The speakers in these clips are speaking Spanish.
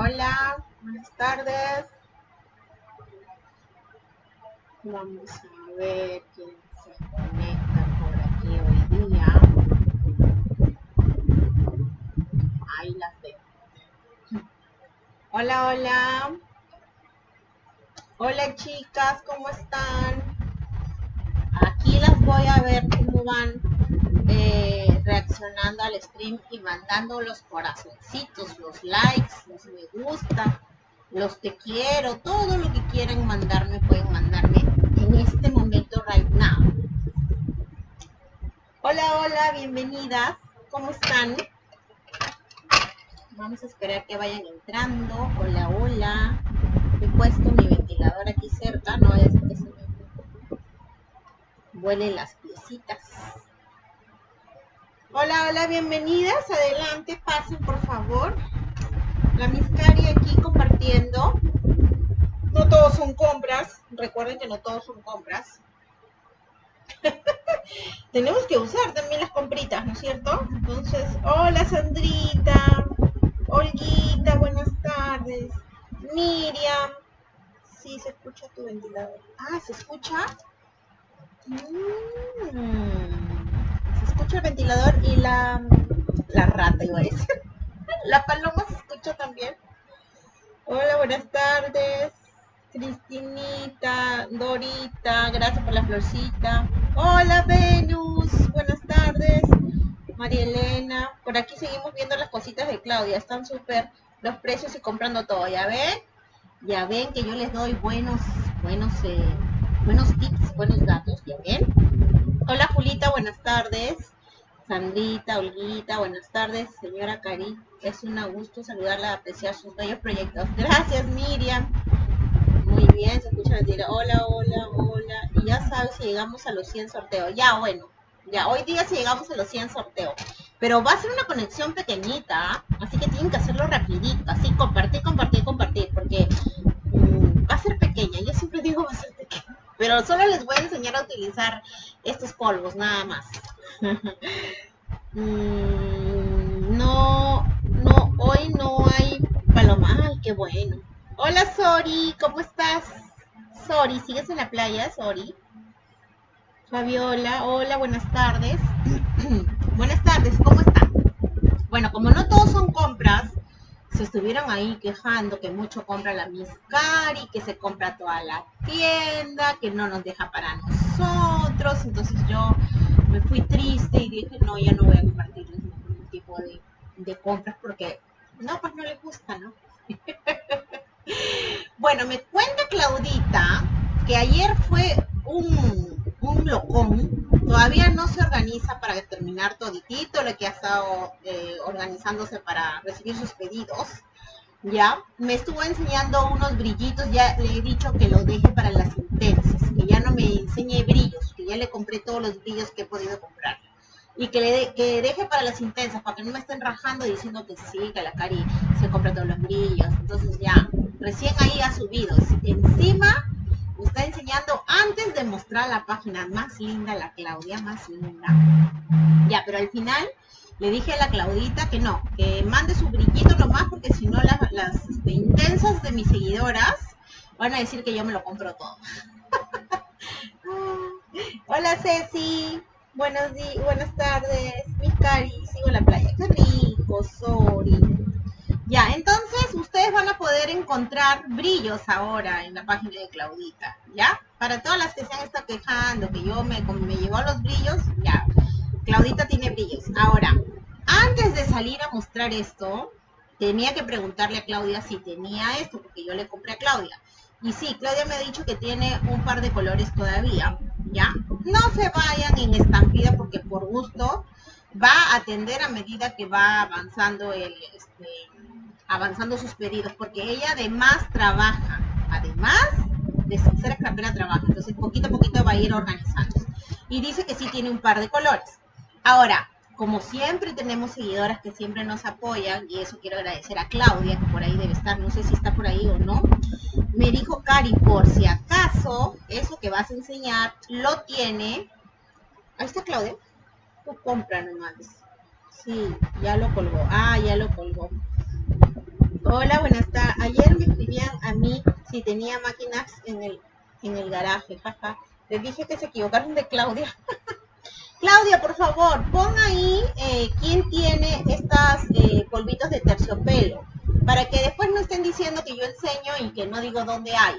Hola, buenas tardes. Vamos a ver quién se conecta por aquí hoy día. Ahí las veo. Hola, hola. Hola chicas, ¿cómo están? Aquí las voy a ver cómo van eh, reaccionando al stream y mandando los corazoncitos, los likes, los me gusta, los te quiero, todo lo que quieran mandarme pueden mandarme en este momento right now. Hola, hola, bienvenidas, ¿cómo están? Vamos a esperar que vayan entrando. Hola, hola. He puesto mi ventilador aquí cerca, no es que se me vuelen las piecitas. Hola, hola, bienvenidas. Adelante, pasen por favor. La Miscari aquí compartiendo. No todos son compras. Recuerden que no todos son compras. Tenemos que usar también las compritas, ¿no es cierto? Entonces, hola Sandrita. Olguita, buenas tardes. Miriam. Sí, se escucha tu ventilador. Ah, ¿se escucha? Mmm escucha el ventilador y la, la rata, iba a decir. La paloma se escucha también. Hola, buenas tardes. Cristinita, Dorita, gracias por la florcita. Hola, Venus, buenas tardes. María Elena, por aquí seguimos viendo las cositas de Claudia, están súper los precios y comprando todo, ¿ya ven? Ya ven que yo les doy buenos, buenos, eh, buenos tips, buenos datos, ¿ya ven? Hola Julita, buenas tardes. Sandrita, Olguita, buenas tardes. Señora Cari, es un gusto saludarla, apreciar sus bellos proyectos. Gracias Miriam. Muy bien, se escucha la Hola, hola, hola. Y ya sabes si llegamos a los 100 sorteos. Ya, bueno. Ya, hoy día si llegamos a los 100 sorteos. Pero va a ser una conexión pequeñita, ¿ah? así que tienen que hacerlo rapidito. Así, compartir, compartir, compartir, porque mm, va a ser pequeña. Yo siempre digo pero solo les voy a enseñar a utilizar estos polvos, nada más. Mm, no, no, hoy no hay paloma. Ay, qué bueno. Hola, Sori, ¿cómo estás? Sori, ¿sigues en la playa, Sori? Fabiola, hola, buenas tardes. buenas tardes, ¿cómo están? Bueno, como no todos son compras, se estuvieron ahí quejando que mucho compra la Miscari, que se compra toda la tienda, que no nos deja para nosotros. Entonces yo me fui triste y dije, no, ya no voy a compartirles ningún tipo de, de compras porque, no, pues no les gusta, ¿no? bueno, me cuenta Claudita que ayer fue un, un locón todavía no se organiza para terminar toditito lo que ha estado eh, organizándose para recibir sus pedidos. Ya, me estuvo enseñando unos brillitos, ya le he dicho que lo deje para las intensas, que ya no me enseñe brillos, que ya le compré todos los brillos que he podido comprar. Y que le que deje para las intensas, para que no me estén rajando diciendo que sí, que la Cari se compra todos los brillos. Entonces ya, recién ahí ha subido. Encima está enseñando antes de mostrar la página más linda, la Claudia, más linda. Ya, pero al final le dije a la Claudita que no, que mande su brillito nomás porque si no las, este, intensas de mis seguidoras van a decir que yo me lo compro todo. Hola Ceci, buenos días, buenas tardes, mis cari, sigo en la playa, qué rico, sorry. Ya, entonces ustedes van a poder encontrar brillos ahora en la página de Claudita, ¿ya? Para todas las que se han estado quejando, que yo me, me llevó los brillos, ya. Claudita tiene brillos. Ahora, antes de salir a mostrar esto, tenía que preguntarle a Claudia si tenía esto, porque yo le compré a Claudia. Y sí, Claudia me ha dicho que tiene un par de colores todavía, ¿ya? No se vayan en estampida porque por gusto va a atender a medida que va avanzando el, este, avanzando sus pedidos, porque ella además trabaja, además de ser escapera trabaja, entonces poquito a poquito va a ir organizando. Y dice que sí tiene un par de colores. Ahora, como siempre tenemos seguidoras que siempre nos apoyan, y eso quiero agradecer a Claudia, que por ahí debe estar, no sé si está por ahí o no, me dijo Cari, por si acaso eso que vas a enseñar lo tiene. Ahí está Claudia. Tú compra nomás. Sí, ya lo colgó. Ah, ya lo colgó. Hola, buenas tardes. Ayer me escribían a mí si tenía máquinas en el, en el garaje, jaja. Les dije que se equivocaron de Claudia. Claudia, por favor, pon ahí eh, quién tiene estas eh, polvitos de terciopelo, para que después no estén diciendo que yo enseño y que no digo dónde hay.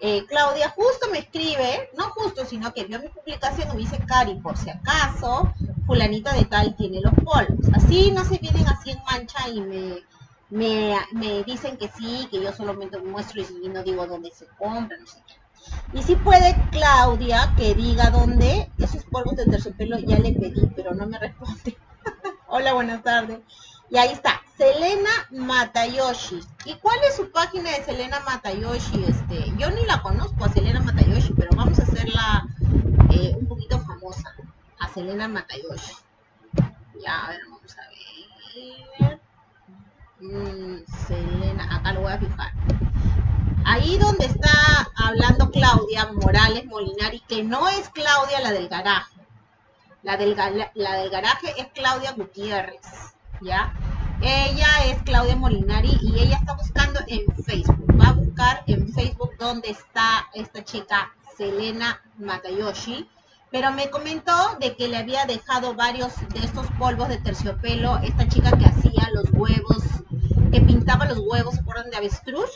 Eh, Claudia justo me escribe, no justo, sino que vio mi publicación y me dice, Cari, por si acaso, fulanita de tal tiene los polvos. Así no se vienen así en mancha y me, me, me dicen que sí, que yo solamente muestro y no digo dónde se compra, no sé qué. Y si puede Claudia que diga dónde esos polvos de terciopelo ya le pedí, pero no me responde. Hola, buenas tardes. Y ahí está, Selena Matayoshi. ¿Y cuál es su página de Selena Matayoshi? Este, yo ni la conozco a Selena Matayoshi, pero vamos a hacerla eh, un poquito famosa. A Selena Matayoshi. Ya, a ver, vamos a ver. Selena, acá lo voy a fijar. Ahí donde está hablando Claudia Morales Molinari, que no es Claudia la del garaje. La del, la del garaje es Claudia Gutiérrez, ¿ya? Ella es Claudia Molinari y ella está buscando en Facebook. Va a buscar en Facebook dónde está esta chica Selena Matayoshi. Pero me comentó de que le había dejado varios de estos polvos de terciopelo, esta chica que hacía los huevos, que pintaba los huevos, ¿se acuerdan de avestruz?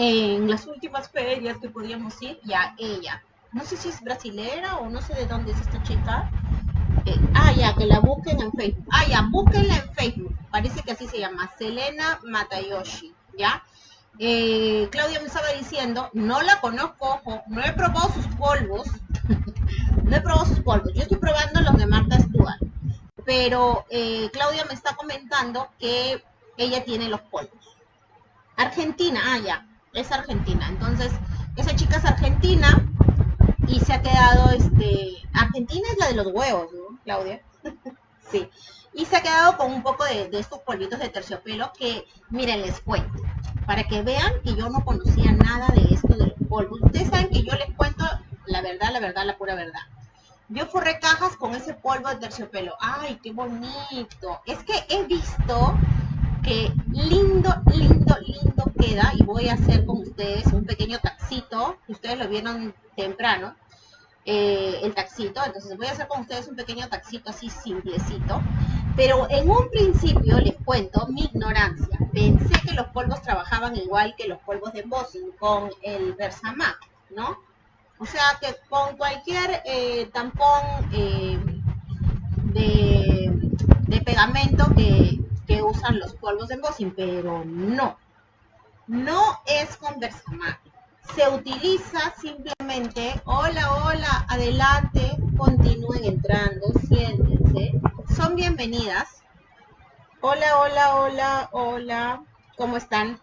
en las últimas ferias que podíamos ir, ya ella, no sé si es brasilera o no sé de dónde es esta chica. Eh, ah, ya, que la busquen en Facebook. Ah, ya, búsquenla en Facebook. Parece que así se llama, Selena Matayoshi, ¿ya? Eh, Claudia me estaba diciendo, no la conozco, ojo, no he probado sus polvos, no he probado sus polvos, yo estoy probando los de Marta Stewart, pero eh, Claudia me está comentando que ella tiene los polvos. Argentina, ah, ya, es argentina. Entonces, esa chica es argentina y se ha quedado, este, Argentina es la de los huevos, ¿no, Claudia? sí. Y se ha quedado con un poco de, estos polvitos de terciopelo que, miren, les cuento. Para que vean que yo no conocía nada de esto de los polvos. Ustedes saben que yo les cuento la verdad, la verdad, la pura verdad. Yo forré cajas con ese polvo de terciopelo. ¡Ay, qué bonito! Es que he visto que lindo, lindo, lindo queda y voy a hacer con ustedes un pequeño taxito, ustedes lo vieron temprano, eh, el taxito, entonces voy a hacer con ustedes un pequeño taxito así simplecito, pero en un principio les cuento mi ignorancia, pensé que los polvos trabajaban igual que los polvos de embossing con el Versamac, ¿no? O sea que con cualquier eh, tampón eh, de, pegamento que usan los polvos de embossing, pero no. No es con Versamac. Se utiliza simplemente, hola, hola, adelante, continúen entrando, siéntense. Son bienvenidas. Hola, hola, hola, hola, ¿cómo están?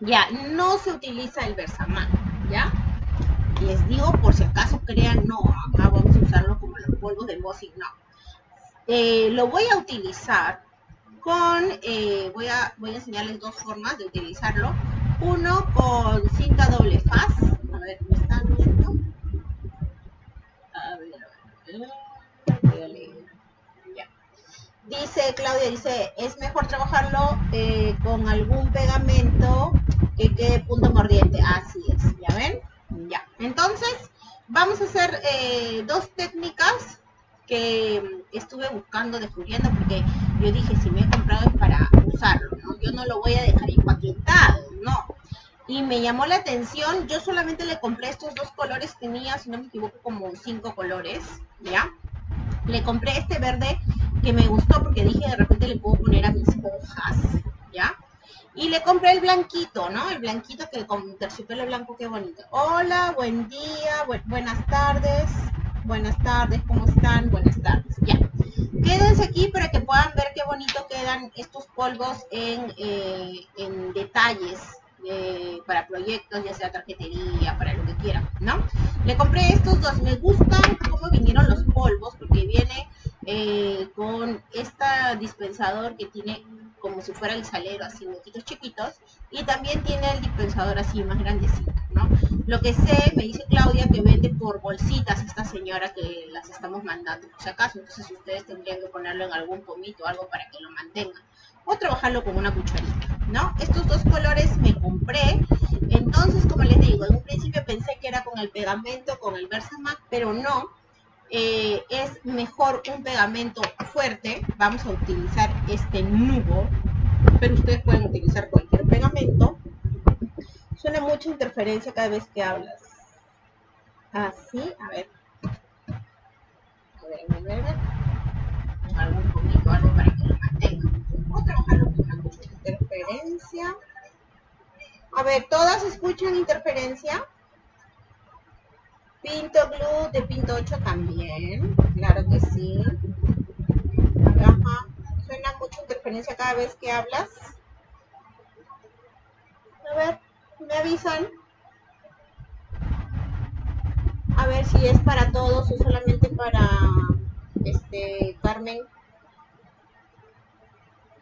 Ya, no se utiliza el Versamac, ¿ya? Les digo por si acaso crean, no, acá vamos a usarlo como los polvos de embossing, no. Eh, lo voy a utilizar con, eh, voy, a, voy a enseñarles dos formas de utilizarlo. Uno con cinta doble faz. A ver, ¿me están viendo? A ver, a ver. Dice, Claudia dice, es mejor trabajarlo eh, con algún pegamento que quede punto mordiente. Así es, ¿ya ven? Ya. Entonces, vamos a hacer eh, dos técnicas que estuve buscando, descubriendo, porque yo dije, si me he comprado es para usarlo, ¿no? Yo no lo voy a dejar empaquetado, no. Y me llamó la atención, yo solamente le compré estos dos colores, tenía, si no me equivoco, como cinco colores, ¿ya? Le compré este verde que me gustó porque dije, de repente le puedo poner a mis hojas, ¿ya? Y le compré el blanquito, ¿no? El blanquito que con terciopelo blanco, qué bonito. Hola, buen día, buenas tardes. Buenas tardes, ¿cómo están? Buenas tardes. Ya. Quédense aquí para que puedan ver qué bonito quedan estos polvos en, eh, en detalles eh, para proyectos, ya sea tarjetería, para lo que quieran, ¿no? Le compré estos dos. Me gustan cómo vinieron los polvos porque viene eh, con este dispensador que tiene como si fuera el salero, así moquitos chiquitos, y también tiene el dispensador así más grandecito, ¿no? Lo que sé, me dice Claudia, que vende por bolsitas esta señora que las estamos mandando, por si acaso, entonces ustedes tendrían que ponerlo en algún pomito o algo para que lo mantengan, o trabajarlo con una cucharita, ¿no? Estos dos colores me compré. Entonces, como les digo, en un principio pensé que era con el pegamento, con el Versamax, pero no. Eh, es mejor un pegamento fuerte. Vamos a utilizar este nubo, pero ustedes pueden utilizar cualquier pegamento. Suena mucha interferencia cada vez que hablas. Así, a ver. A ver, a ver, poquito, algo para que lo mantenga. Vamos a trabajarlo con mucha interferencia. A ver, ¿todas escuchan interferencia? Pinto Glue de Pinto 8 también. Claro que sí. Ajá. Suena mucha interferencia cada vez que hablas. A ver, me avisan. A ver si es para todos o solamente para este Carmen.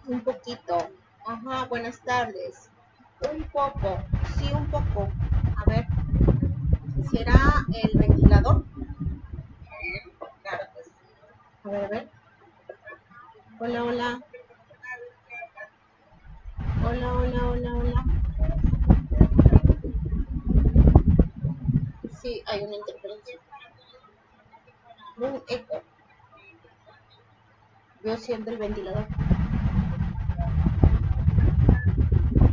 Un poquito. Ajá, buenas tardes. Un poco, sí, un poco. ¿Será el ventilador? Sí. A ver, a ver. Hola, hola. Hola, hola, hola, hola. Sí, hay una interferencia. Un eco. Yo siento el ventilador.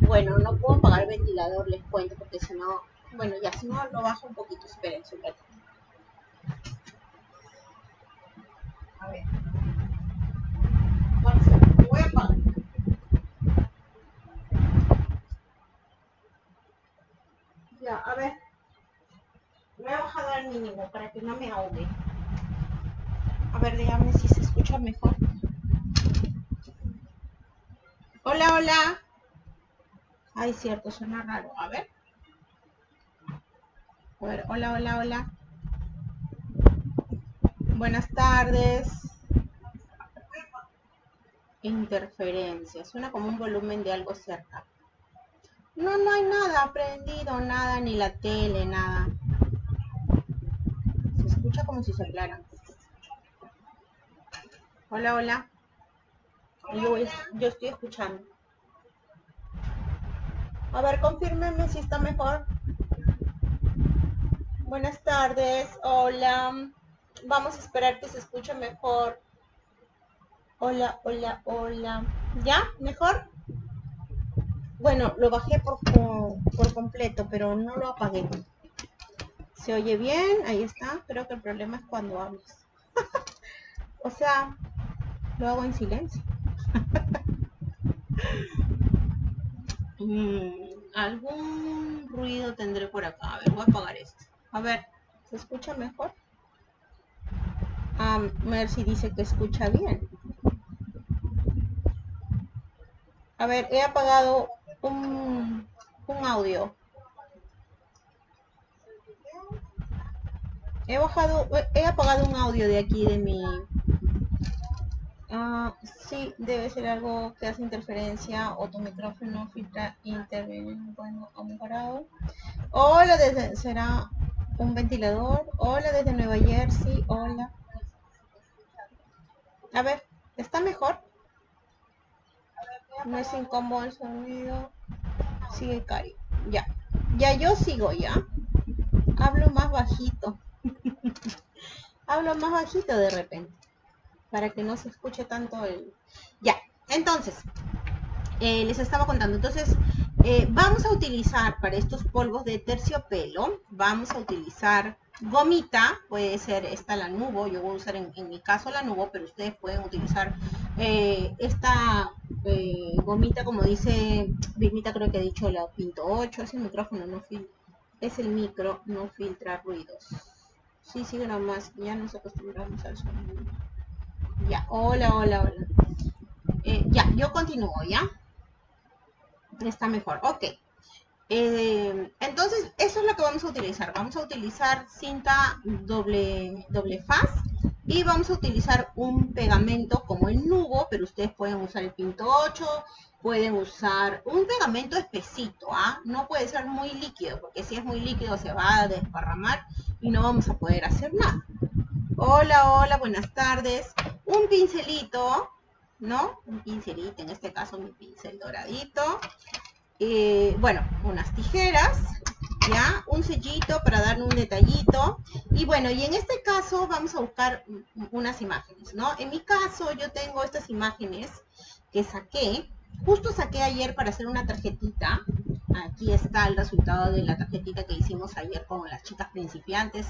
Bueno, no puedo apagar el ventilador, les cuento, porque si no, bueno, ya si no lo bajo un poquito, esperen un. A ver. Vamos a ver, voy a. Ya, a ver. Me he bajado al mínimo para que no me ahogue. A ver, dígame si se escucha mejor. Hola, hola. Ay, cierto, suena raro. A ver. A ver, hola, hola, hola. Buenas tardes. Interferencia. Suena como un volumen de algo cerca. No, no hay nada prendido, nada, ni la tele, nada. Se escucha como si soplaran. Hola, hola. Yo, voy- yo estoy escuchando. A ver, confírmeme si está mejor. Buenas tardes. Hola. Vamos a esperar que se escuche mejor. Hola, hola, hola. ¿Ya? ¿Mejor? Bueno, lo bajé por, completo, pero no lo apagué. Se oye bien, ahí está. Creo que el problema es cuando hablas. o sea, lo hago en silencio. Mm, algún ruido tendré por acá. A ver, voy a apagar esto. A ver, ¿se escucha mejor? Ah, Mercy dice que escucha bien. A ver, he apagado un, un audio. He bajado, he apagado un audio de aquí de mi. Ah, sí, debe ser algo que hace interferencia o tu micrófono filtra interviene. Bueno, ha mejorado. Hola, desde, será un ventilador. Hola desde Nueva Jersey. Hola. A ver, ¿está mejor? No es incómodo el sonido. Sigue Cari. Ya. Ya yo sigo ya. Hablo más bajito. Hablo más bajito de repente. Para que no se escuche tanto el. Ya. Entonces. eh, les estaba contando. Entonces. Eh, vamos a utilizar para estos polvos de terciopelo. Vamos a utilizar gomita. Puede ser esta la nubo. Yo voy a usar en, mi caso la nubo. Pero ustedes pueden utilizar eh, esta eh, gomita, como dice Vilmita, creo que ha dicho la Pinto 8, es el micrófono, no fil es el micro, no filtra ruidos. Sí, sí, más, ya nos acostumbramos al sonido. Ya, hola, hola, hola. Ya, yo continúo, ¿ya? Está mejor, ok. Eh, entonces, eso es lo que vamos a utilizar. Vamos a utilizar cinta doble, doble faz y vamos a utilizar un pegamento como el nubo, pero ustedes pueden usar el Pinto 8, pueden usar un pegamento espesito, ¿ah? No puede ser muy líquido, porque si es muy líquido se va a desparramar y no vamos a poder hacer nada. Hola, hola, buenas tardes. Un pincelito, ¿no? Un pincelito, en este caso mi pincel doradito. Eh, bueno, unas tijeras, ya, un sellito para darle un detallito. Y bueno, y en este caso vamos a buscar unas imágenes, ¿no? En mi caso yo tengo estas imágenes que saqué, justo saqué ayer para hacer una tarjetita. Aquí está el resultado de la tarjetita que hicimos ayer con las chicas principiantes.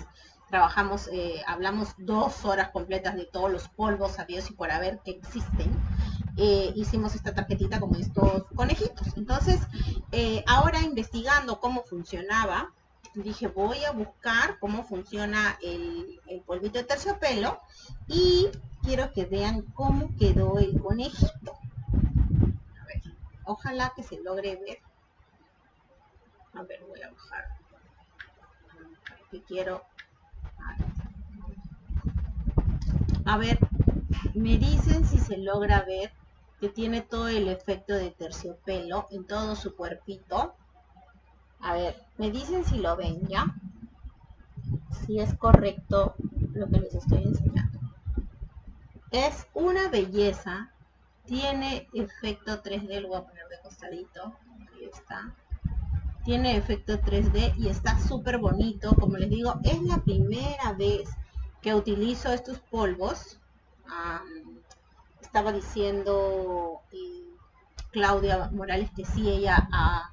Trabajamos, eh, hablamos dos horas completas de todos los polvos sabidos y por haber que existen. Eh, hicimos esta tarjetita con estos conejitos. Entonces, eh, ahora investigando cómo funcionaba, dije voy a buscar cómo funciona el, polvito de terciopelo y quiero que vean cómo quedó el conejito. A ver, ojalá que se logre ver. A ver, voy a bajar. Que quiero. A ver, me dicen si se logra ver que tiene todo el efecto de terciopelo en todo su cuerpito. A ver, me dicen si lo ven ya. Si es correcto lo que les estoy enseñando. Es una belleza. Tiene efecto 3D, lo voy a poner de costadito. Ahí está. Tiene efecto 3D y está súper bonito. Como les digo, es la primera vez que utilizo estos polvos estaba diciendo eh, Claudia Morales que sí, ella ha,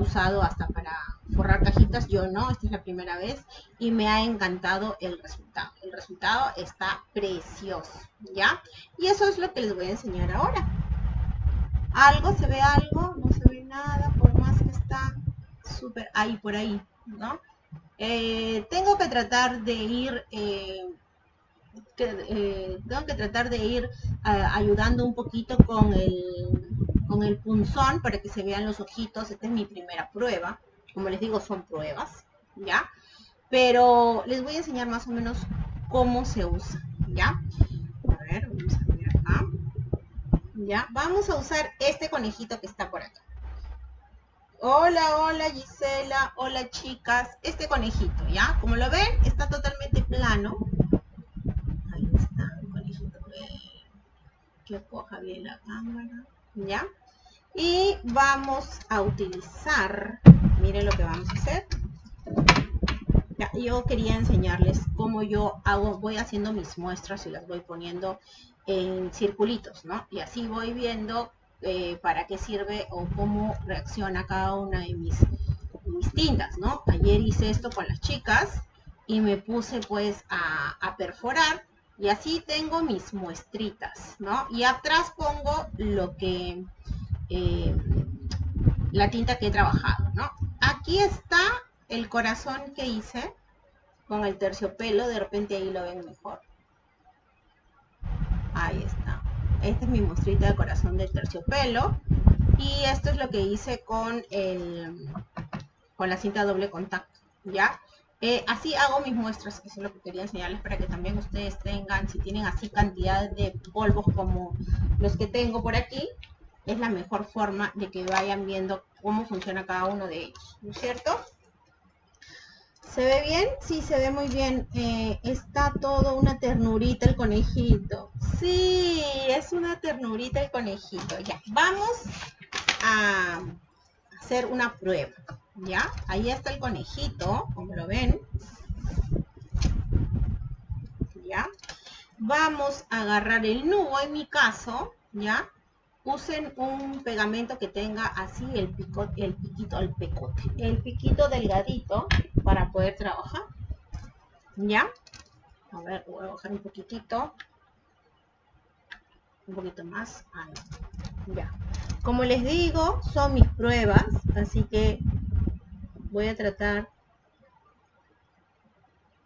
usado hasta para forrar cajitas, yo no, esta es la primera vez y me ha encantado el resultado. El resultado está precioso, ¿ya? Y eso es lo que les voy a enseñar ahora. Algo, se ve algo, no se ve nada, por más que está súper ahí por ahí, ¿no? Eh, tengo que tratar de ir eh, eh, tengo que tratar de ir ayudando un poquito con el, con el punzón para que se vean los ojitos. Esta es mi primera prueba. Como les digo, son pruebas, ¿ya? Pero les voy a enseñar más o menos cómo se usa, ¿ya? A ver, vamos a acá. ¿Ya? Vamos a usar este conejito que está por acá. Hola, hola Gisela, hola chicas. Este conejito, ¿ya? Como lo ven, está totalmente plano que coja bien la cámara, ¿ya? Y vamos a utilizar, miren lo que vamos a hacer. Ya, yo quería enseñarles cómo yo hago, voy haciendo mis muestras y las voy poniendo en circulitos, ¿no? Y así voy viendo eh, para qué sirve o cómo reacciona cada una de mis, mis tintas, ¿no? Ayer hice esto con las chicas y me puse pues a, perforar y así tengo mis muestritas, ¿no? Y atrás pongo lo que, eh, la tinta que he trabajado, ¿no? Aquí está el corazón que hice con el terciopelo, de repente ahí lo ven mejor. Ahí está. Esta es mi muestrita de corazón del terciopelo. Y esto es lo que hice con el con la cinta doble contacto, ¿ya? Eh, así hago mis muestras, eso es lo que quería enseñarles para que también ustedes tengan, si tienen así cantidad de polvos como los que tengo por aquí, es la mejor forma de que vayan viendo cómo funciona cada uno de ellos, ¿no es cierto? ¿Se ve bien? Sí, se ve muy bien. Eh, está todo una ternurita el conejito. Sí, es una ternurita el conejito. Ya, vamos a hacer una prueba. ¿ya? Ahí está el conejito, como lo ven. ¿Ya? Vamos a agarrar el nudo, en mi caso, ¿ya? Usen un pegamento que tenga así el, pico, el piquito, el pecote, el piquito delgadito para poder trabajar. ¿Ya? A ver, voy a bajar un poquitito. Un poquito más. Ya. Como les digo, son mis pruebas, así que voy a tratar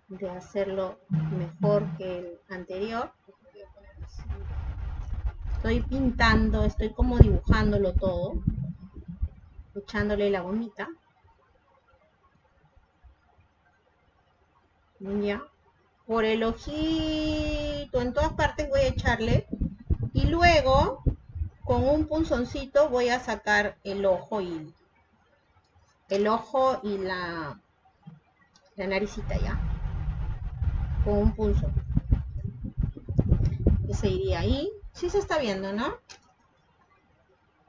de hacerlo mejor que el anterior. Estoy pintando, estoy como dibujándolo todo, echándole la gomita. Ya. Por el ojito, en todas partes voy a echarle. Y luego, con un punzoncito, voy a sacar el ojo y el ojo y la, la naricita ya. Con un pulso. Ese iría ahí. Sí se está viendo, ¿no?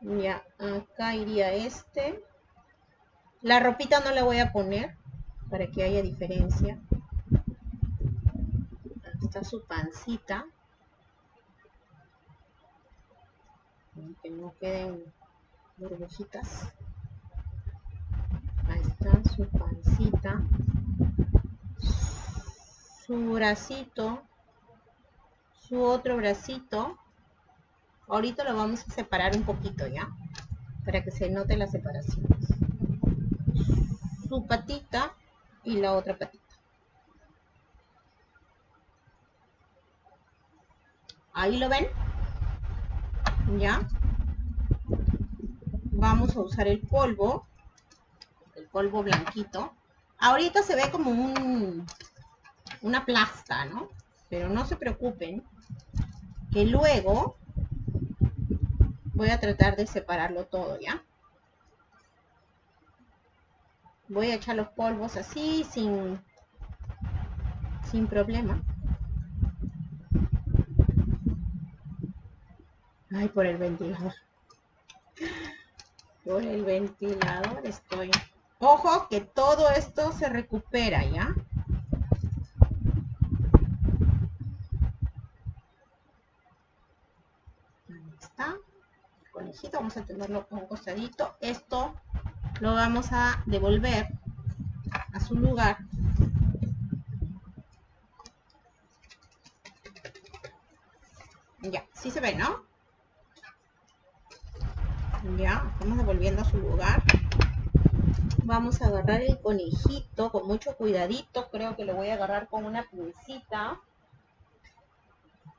Ya, acá iría este. La ropita no la voy a poner para que haya diferencia. está su pancita. Que no queden burbujitas. Ahí está su pancita. Su bracito. Su otro bracito. Ahorita lo vamos a separar un poquito ya. Para que se note la separación. Su patita y la otra patita. Ahí lo ven. Ya. Vamos a usar el polvo. El polvo blanquito. Ahorita se ve como un, una plasta, ¿no? Pero no se preocupen. Que luego voy a tratar de separarlo todo, ¿ya? voy a echar los polvos así sin sin problema. Ay por el ventilador. Por el ventilador estoy. Ojo que todo esto se recupera ya ahí está vamos a tenerlo un costadito esto lo vamos a devolver a su lugar. Ya, sí se ve, ¿no? Ya, estamos devolviendo a su lugar. Vamos a agarrar el conejito con mucho cuidadito. Creo que lo voy a agarrar con una pincita.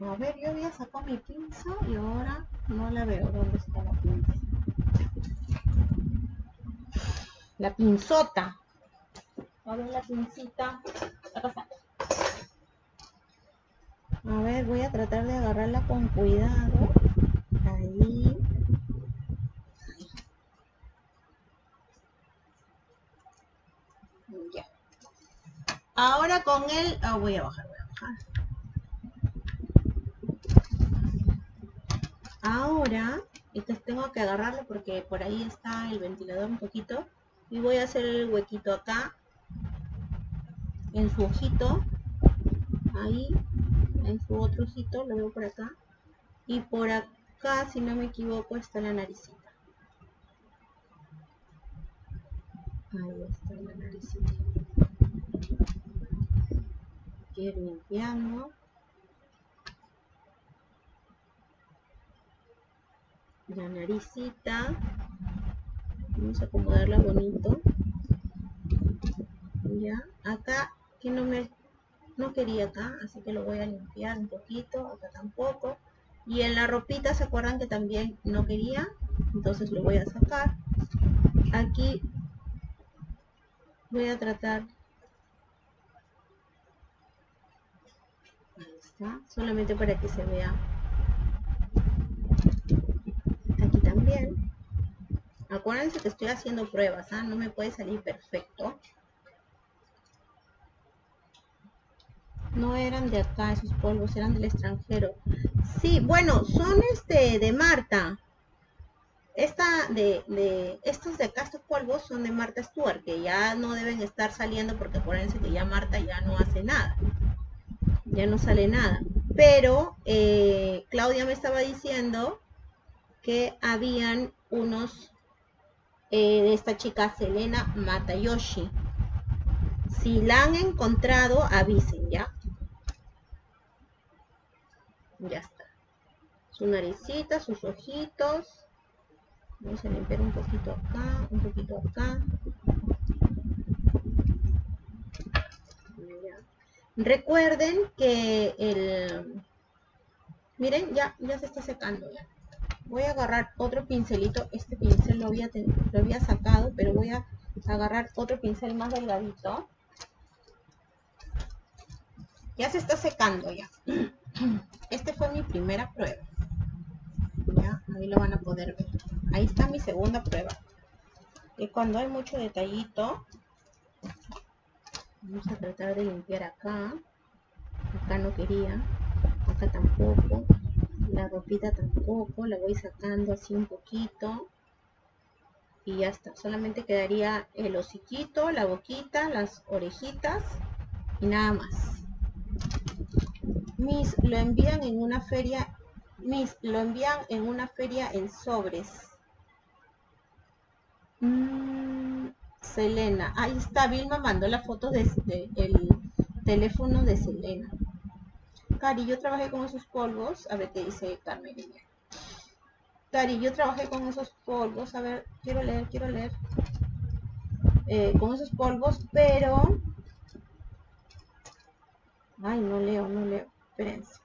A ver, yo había sacado mi pinza y ahora no la veo. ¿Dónde está la pinza? la pinzota. A ver la pincita. A ver, voy a tratar de agarrarla con cuidado. Ahí. Ya. Ahora con el... Ah, voy a bajar, voy a bajar. Ahora, entonces tengo que agarrarlo porque por ahí está el ventilador un poquito y voy a hacer el huequito acá en su ojito ahí en su otro ojito lo veo por acá y por acá si no me equivoco está la naricita. Ahí está la naricita. Ir limpiando la naricita. Vamos a acomodarla bonito. Ya acá que no me no quería acá así que lo voy a limpiar un poquito acá tampoco. Y en la ropita se acuerdan que también no quería entonces lo voy a sacar. Aquí voy a tratar. Está solamente para que se vea Acuérdense que estoy haciendo pruebas, ¿ah? no me puede salir perfecto. No eran de acá esos polvos, eran del extranjero. Sí, bueno, son este de Marta. Esta de, de, estos de acá, estos polvos son de Marta Stewart, que ya no deben estar saliendo porque acuérdense que ya Marta ya no hace nada. Ya no sale nada. Pero eh, Claudia me estaba diciendo que habían unos eh, de esta chica Selena Matayoshi. Si la han encontrado, avisen, ¿ya? Ya está. Su naricita, sus ojitos. Vamos a limpiar un poquito acá, un poquito acá. Recuerden que el... Miren, ya, ya se está secando ya voy a agarrar otro pincelito este pincel lo había, lo había sacado pero voy a agarrar otro pincel más delgadito. Ya se está secando ya. Este fue mi primera prueba. Ya ahí lo van a poder ver. Ahí está mi segunda prueba. Y cuando hay mucho detallito vamos a tratar de limpiar acá. Acá no quería acá tampoco La ropita tampoco, la voy sacando así un poquito. Y ya está, solamente quedaría el hociquito, la boquita, las orejitas y nada más. Mis lo envían en una feria, mis lo envían en una feria en sobres. Mm, Selena, ahí está, Vilma mandó la foto de, el teléfono de Selena. Cari, yo trabajé con esos polvos, a ver qué dice Carmen. Cari, yo trabajé con esos polvos, a ver, quiero leer, quiero leer. Eh, con esos polvos, pero... Ay, no leo, no leo, espérense.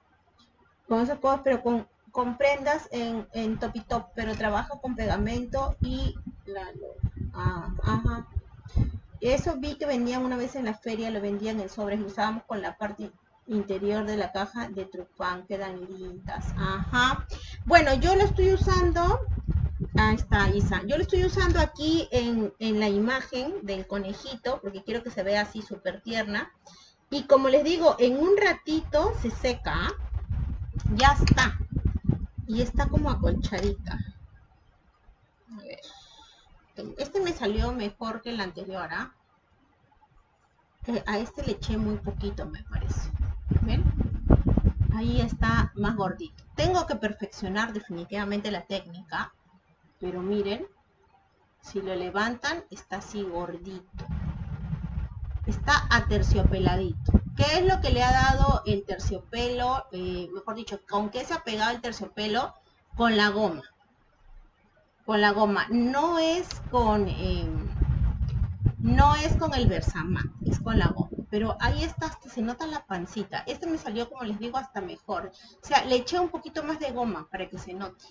Con esos polvos, pero con, con prendas en, en top y top, pero trabajo con pegamento y la... Ah, ajá. Eso vi que vendían una vez en la feria, lo vendían en sobres, lo usábamos con la parte interior de la caja de Trufán, quedan lindas. Ajá. Bueno, yo lo estoy usando, ahí está Isa, yo lo estoy usando aquí en, en la imagen del conejito, porque quiero que se vea así súper tierna. Y como les digo, en un ratito se seca, ya está. Y está como acolchadita. A ver. Este me salió mejor que el anterior, ¿ah? A este le eché muy poquito, me parece. Ahí está más gordito. Tengo que perfeccionar definitivamente la técnica. Pero miren, si lo levantan, está así gordito. Está aterciopeladito. ¿Qué es lo que le ha dado el terciopelo? Eh, mejor dicho, ¿con qué se ha pegado el terciopelo? Con la goma con la goma. No es con, em, no es con el Versamat, es con la goma. Pero ahí está, hasta se nota la pancita. Este me salió, como les digo, hasta mejor. O sea, le eché un poquito más de goma para que se note.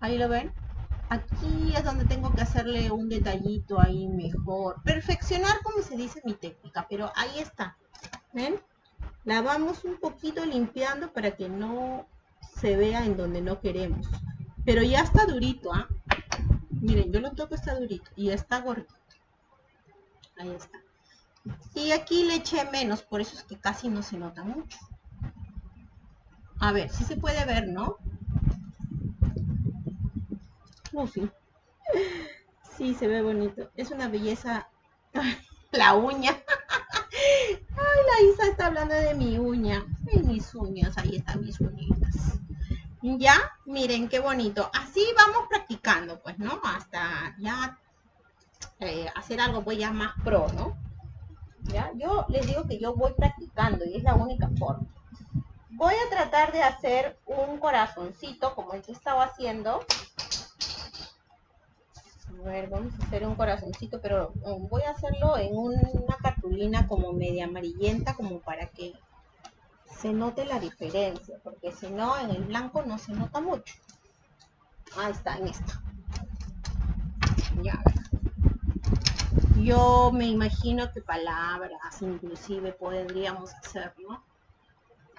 Ahí lo ven. Aquí es donde tengo que hacerle un detallito ahí mejor. Perfeccionar, como se dice mi técnica, pero ahí está. ¿Ven? La vamos un poquito limpiando para que no se vea en donde no queremos. Pero ya está durito, ¿ah? Miren, yo lo toco, está durito. Y está gordito. Ahí está. Y aquí le eché menos, por eso es que casi no se nota mucho. A ver, sí se puede ver, ¿no? Oh, sí. Se ve bonito. Es una belleza. la uña. Ay, la Isa está hablando de mi uña. Ay, mis uñas, ahí están mis uñitas. Ya, miren qué bonito. Así vamos practicando, pues, ¿no? Hasta ya eh, hacer algo pues ya más pro, ¿no? Ya, yo les digo que yo voy practicando y es la única forma. Voy a tratar de hacer un corazoncito como el que estaba haciendo. A ver, vamos a hacer un corazoncito, pero voy a hacerlo en una cartulina como media amarillenta, como para que se note la diferencia, porque si no, en el blanco no se nota mucho. Ahí está, en esta. Ya. Yo me imagino que palabras inclusive podríamos hacerlo.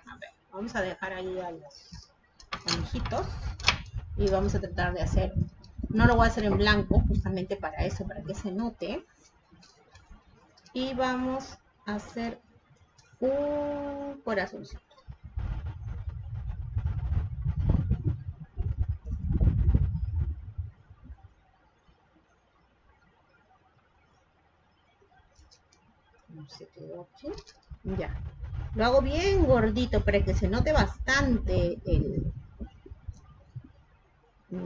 A ver, vamos a dejar ahí a los conejitos y vamos a tratar de hacer, no lo voy a hacer en blanco, justamente para eso, para que se note. Y vamos a hacer un corazoncito. Quedó aquí. Ya. Lo hago bien gordito para que se note bastante el...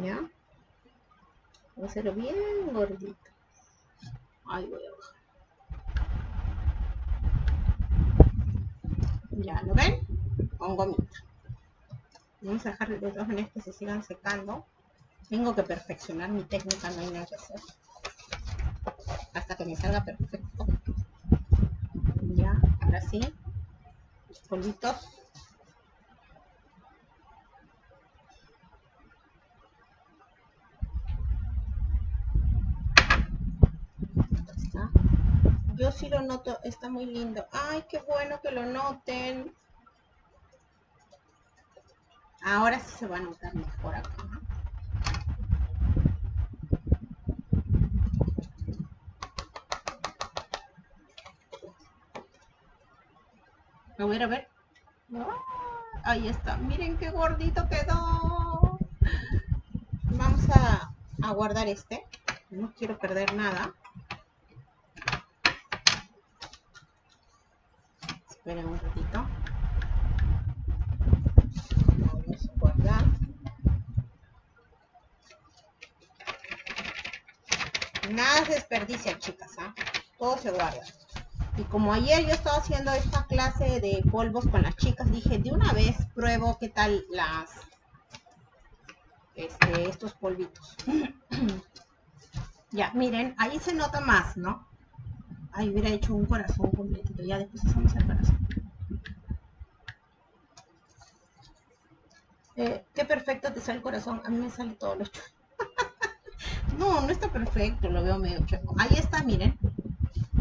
¿Ya? Voy a bien gordito. Ahí voy a bajar. Ya, ¿lo ven? Con gomita. Vamos a dejar de todas maneras que se sigan secando. Tengo que perfeccionar mi técnica, no hay nada que hacer. Hasta que me salga perfecto. Ahora sí. Los polvitos. Yo sí lo noto, está muy lindo. Ay, qué bueno que lo noten. Ahora sí se va a notar mejor acá. A ver, a ver. ahí está. Miren qué gordito quedó. Vamos a, guardar este. No quiero perder nada. Esperen un ratito. Vamos a guardar. Nada se desperdicia, chicas, ¿ah? Todo se guarda. Y como ayer yo estaba haciendo esta clase de polvos con las chicas, dije, de una vez pruebo qué tal las este, estos polvitos. ya, miren, ahí se nota más, ¿no? Ahí hubiera hecho un corazón completito. Ya después hacemos el corazón. Eh, qué perfecto te sale el corazón. A mí me sale todo lo chulo. no, no está perfecto. Lo veo medio chueco. Ahí está, miren.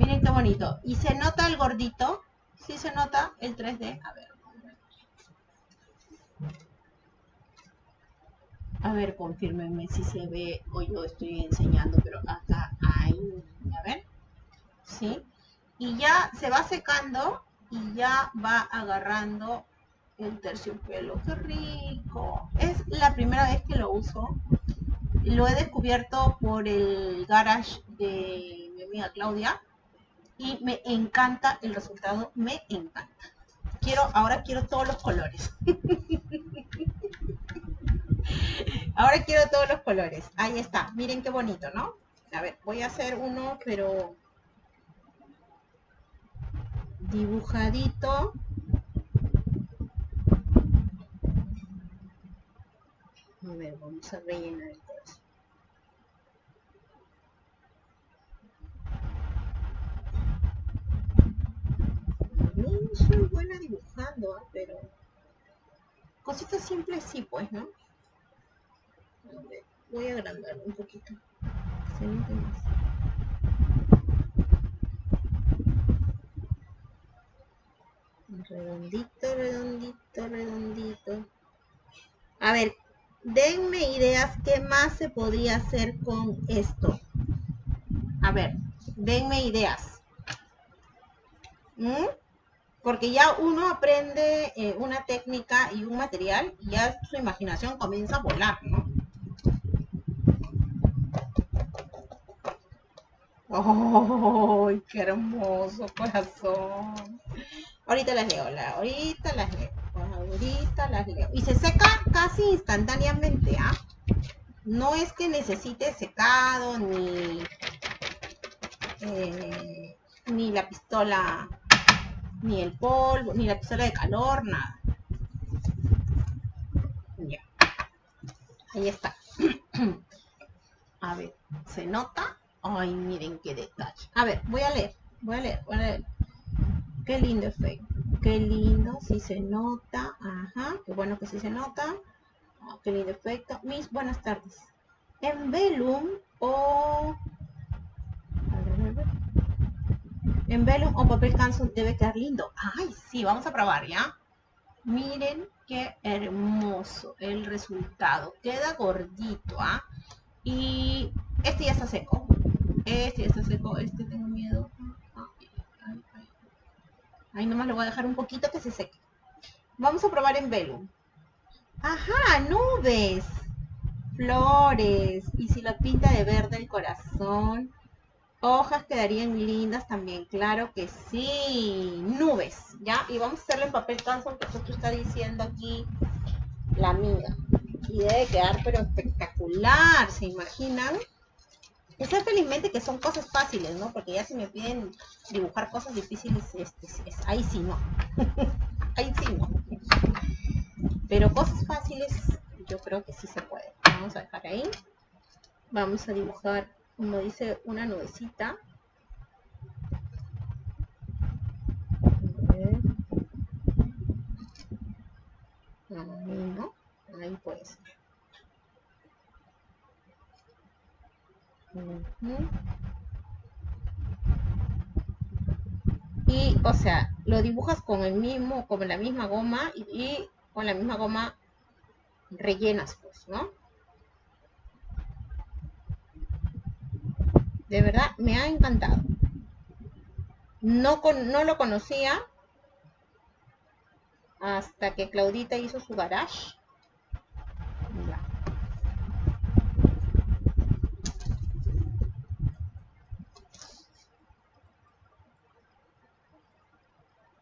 Miren qué bonito. Y se nota el gordito. Sí se nota el 3D. A ver. A ver, confírmenme si se ve o yo estoy enseñando, pero acá, ahí, a ver. ¿sí? Y ya se va secando y ya va agarrando el terciopelo. ¡Qué rico! Es la primera vez que lo uso. Lo he descubierto por el garage de mi amiga Claudia y me encanta el resultado, me encanta. Quiero, ahora quiero todos los colores. ahora quiero todos los colores. Ahí está, miren qué bonito, ¿no? A ver, voy a hacer uno, pero dibujadito. A ver, vamos a rellenar el No soy buena dibujando, ¿ah? pero cositas simples sí, pues, ¿no? Voy a agrandar un poquito. Se más. redondito, redondito, redondito. A ver, denme ideas qué más se podría hacer con esto. A ver, denme ideas. ¿Mm? Porque ya uno aprende eh, una técnica y un material y ya su imaginación comienza a volar, ¿no? ¡Ay, qué hermoso corazón! Ahorita las leo, la, ahorita las leo, ahorita las leo. Y se seca casi instantáneamente, ¿ah? No es que necesite secado, ni, eh, ni la pistola, ni el polvo, ni la pistola de calor, nada. Ya. Ahí está. A ver, ¿se nota? Ay, miren qué detalle. A ver, voy a leer, voy a leer, voy a leer. Qué lindo efecto. Qué lindo, si se nota. Ajá, qué bueno que sí se nota. Ah, qué lindo efecto. Mis buenas tardes. En Velum o... En Velum o papel canson debe quedar lindo. Ay, sí, vamos a probar, ¿ya? Miren qué hermoso el resultado. Queda gordito, ¿ah? Y este ya está seco. Este ya está seco. Este tengo miedo. Ahí nomás lo voy a dejar un poquito que se seque. Vamos a probar en velo. Ajá, nubes, flores. Y si lo pinta de verde el corazón, hojas quedarían lindas también, claro que sí. Nubes, ¿ya? Y vamos a hacerlo en papel canson que esto está diciendo aquí la amiga. Y debe quedar pero espectacular, ¿se imaginan? sé felizmente que son cosas fáciles, ¿no? Porque ya si me piden dibujar cosas difíciles, este, ahí sí no. ahí sí no. Pero cosas fáciles, yo creo que sí se puede. Vamos a dejar ahí. Vamos a dibujar, como dice, una nubecita. ¿no? Ahí puede. Y, o sea, lo dibujas con el mismo, con la misma goma y, con la misma goma rellenas, pues, ¿no? De verdad, me ha encantado. No, con, no lo conocía. hasta que Claudita hizo su garage.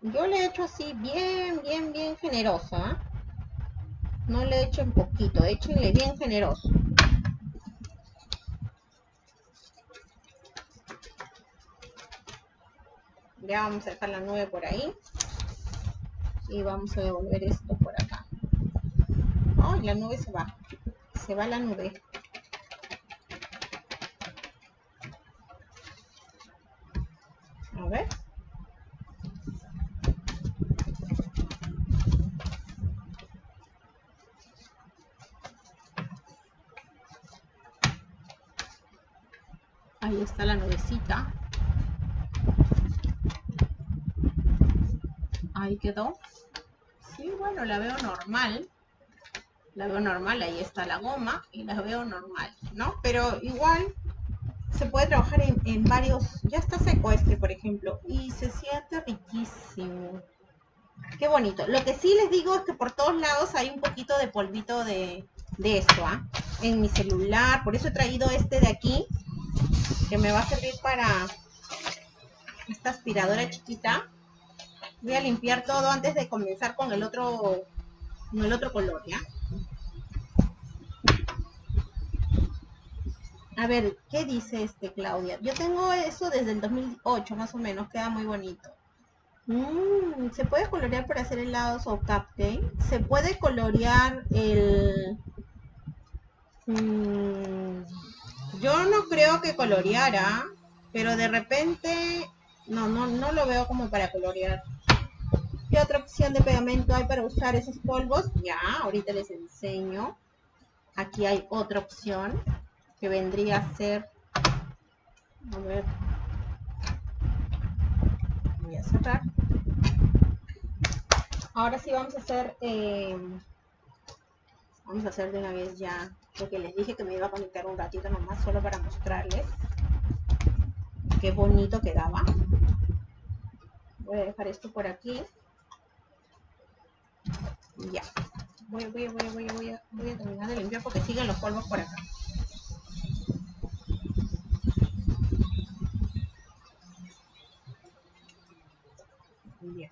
Yo le he hecho así bien, bien, bien generoso. ¿ah? No le echen poquito, échenle bien generoso. Ya vamos a dejar la nube por ahí. Y vamos a devolver esto por acá. Ay, la nube se va. Se va la nube. A ver. Ahí está la nubecita. Ahí quedó. Sí, bueno, la veo normal. La veo normal, ahí está la goma y la veo normal, ¿no? Pero igual se puede trabajar en, varios... Ya está seco este, por ejemplo, y se siente riquísimo. Qué bonito. Lo que sí les digo es que por todos lados hay un poquito de polvito de, de esto, ¿ah? En mi celular, por eso he traído este de aquí, que me va a servir para esta aspiradora chiquita. Voy a limpiar todo antes de comenzar con el otro, con el otro color, ¿ya? A ver, ¿qué dice este Claudia? Yo tengo eso desde el 2008, más o menos, queda muy bonito. Mm, ¿Se puede colorear para hacer helados o cupcake? ¿Se puede colorear el... Mm, yo no creo que coloreara, pero de repente... No, no, no lo veo como para colorear. ¿Qué otra opción de pegamento hay para usar esos polvos? Ya, ahorita les enseño. Aquí hay otra opción que vendría a ser... A ver. Voy a cerrar. Ahora sí vamos a hacer... Eh, vamos a hacer de una vez ya porque les dije que me iba a conectar un ratito nomás solo para mostrarles qué bonito quedaba voy a dejar esto por aquí ya. Voy, voy, voy, voy, a, voy a terminar de limpiar porque siguen los polvos por acá. Bien.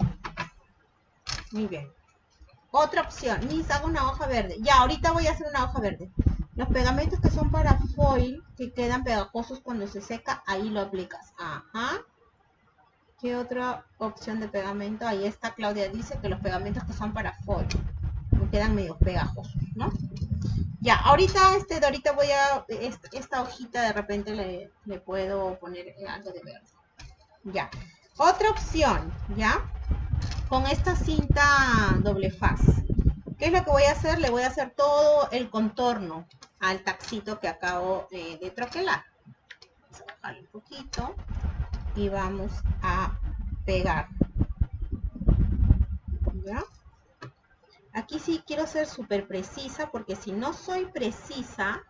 Muy bien. Otra opción. Mis, hago una hoja verde. Ya, ahorita voy a hacer una hoja verde. Los pegamentos que son para foil, que quedan pegajosos cuando se seca, ahí lo aplicas. Ajá. ¿Qué otra opción de pegamento? Ahí está, Claudia dice que los pegamentos que son para foil me quedan medio pegajosos, ¿no? Ya, ahorita, este, ahorita voy a, esta, hojita de repente le, puedo poner algo de verde. Ya. Otra opción, ¿ya? Con esta cinta doble faz. ¿Qué es lo que voy a hacer? Le voy a hacer todo el contorno al taxito que acabo de troquelar. Vamos a bajarle un poquito y vamos a pegar. Aquí sí quiero ser súper precisa porque si no soy precisa,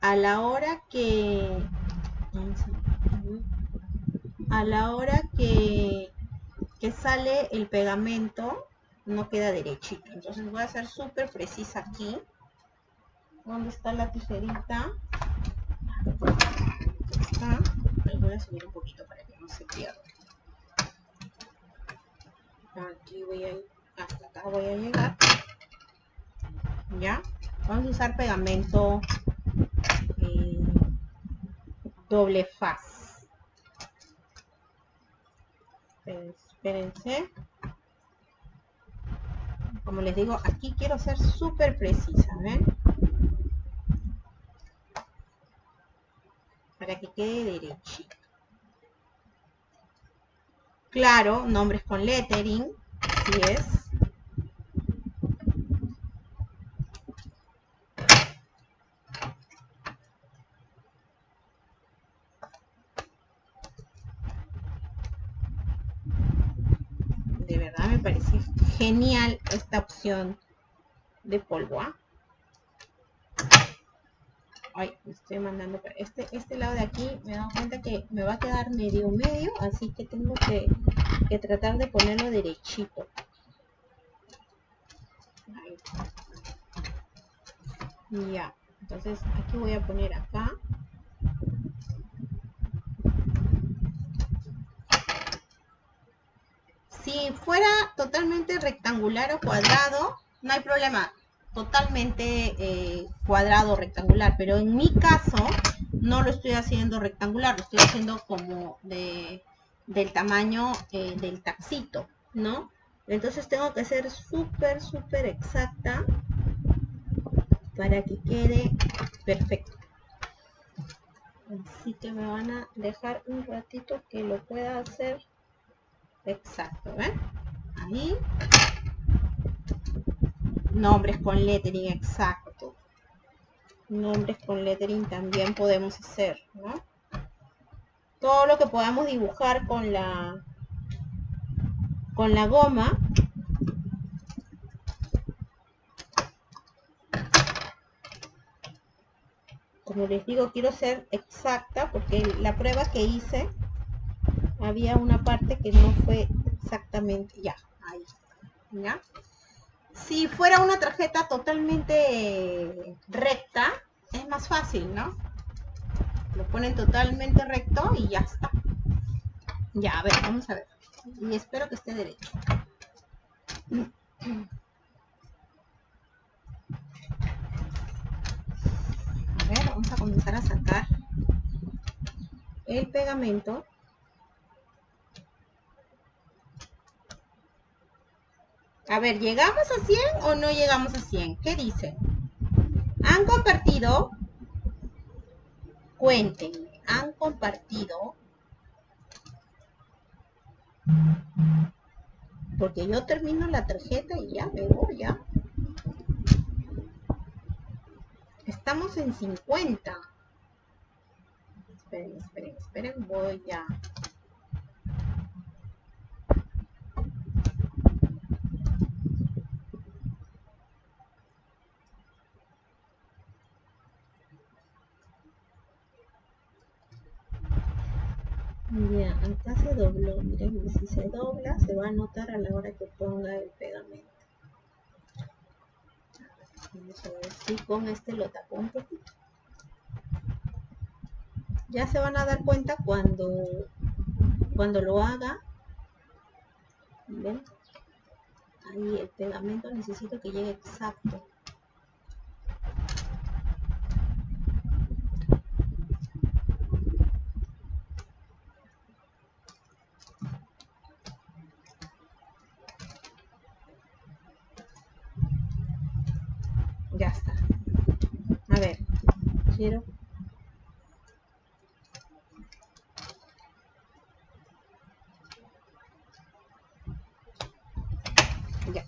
a la hora que... A la hora que, que sale el pegamento, no queda derechito. Entonces voy a ser súper precisa aquí. ¿Dónde está la tijerita? voy a subir un poquito se pierda. Aquí voy a ir, hasta acá voy a llegar. Ya, vamos a usar pegamento eh, doble faz. Espérense. Como les digo, aquí quiero ser súper precisa, ¿ven? Para que quede derechito. Claro, nombres con lettering, así es. De verdad me parece genial esta opción de polvo. Estoy mandando. Este, este lado de aquí me he dado cuenta que me va a quedar medio medio, así que tengo que, tratar de ponerlo derechito. Ya, entonces aquí voy a poner acá. Si fuera totalmente rectangular o cuadrado, no hay problema. Totalmente eh, cuadrado rectangular. Pero en mi caso, no lo estoy haciendo rectangular. Lo estoy haciendo como de, del tamaño eh, del taxito, ¿no? Entonces tengo que ser súper, súper exacta para que quede perfecto. Así que me van a dejar un ratito que lo pueda hacer exacto, ¿ven? Ahí. Nombres con lettering exacto. Nombres con lettering también podemos hacer, ¿no? Todo lo que podamos dibujar con la con la goma como les digo, quiero ser exacta porque la prueba que hice había una parte que no fue exactamente, ya, ahí, ¿ya? Si fuera una tarjeta totalmente recta, es más fácil, ¿no? Lo ponen totalmente recto y ya está. Ya, a ver, vamos a ver. Y espero que esté derecho. vamos a comenzar a sacar el pegamento A ver, ¿llegamos a 100 o no llegamos a 100? ¿Qué dicen? ¿Han compartido? Cuéntenme, ¿han compartido? Porque yo termino la tarjeta y ya me voy, ya. Estamos en 50. Esperen, esperen, esperen. Voy a... Ya, acá se si se dobla, se va a notar a la hora que ponga el pegamento. Vamos a ver si con este lo tapo un poquito. Ya se van a dar cuenta cuando, cuando lo haga. ¿Ven? Ahí el pegamento necesito que llegue exacto. quiero ya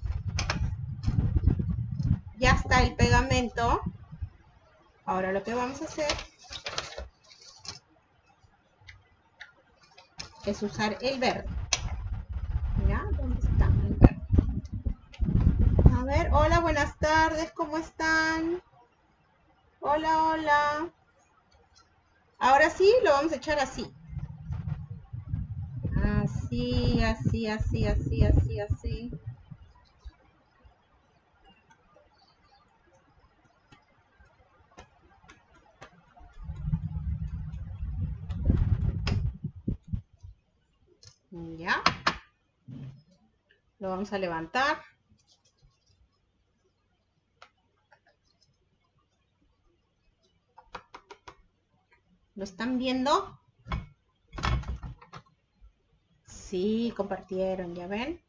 ya está el pegamento ahora lo que vamos a hacer es usar el verde ¿Ya? ¿Dónde está el verde? A ver, hola, buenas tardes, ¿cómo están? Hola, hola. Ahora sí, lo vamos a echar así. Así, así, así, así, así, así. Ya. Lo vamos a levantar. ¿Lo están viendo? Sí, compartieron, ¿ya ven?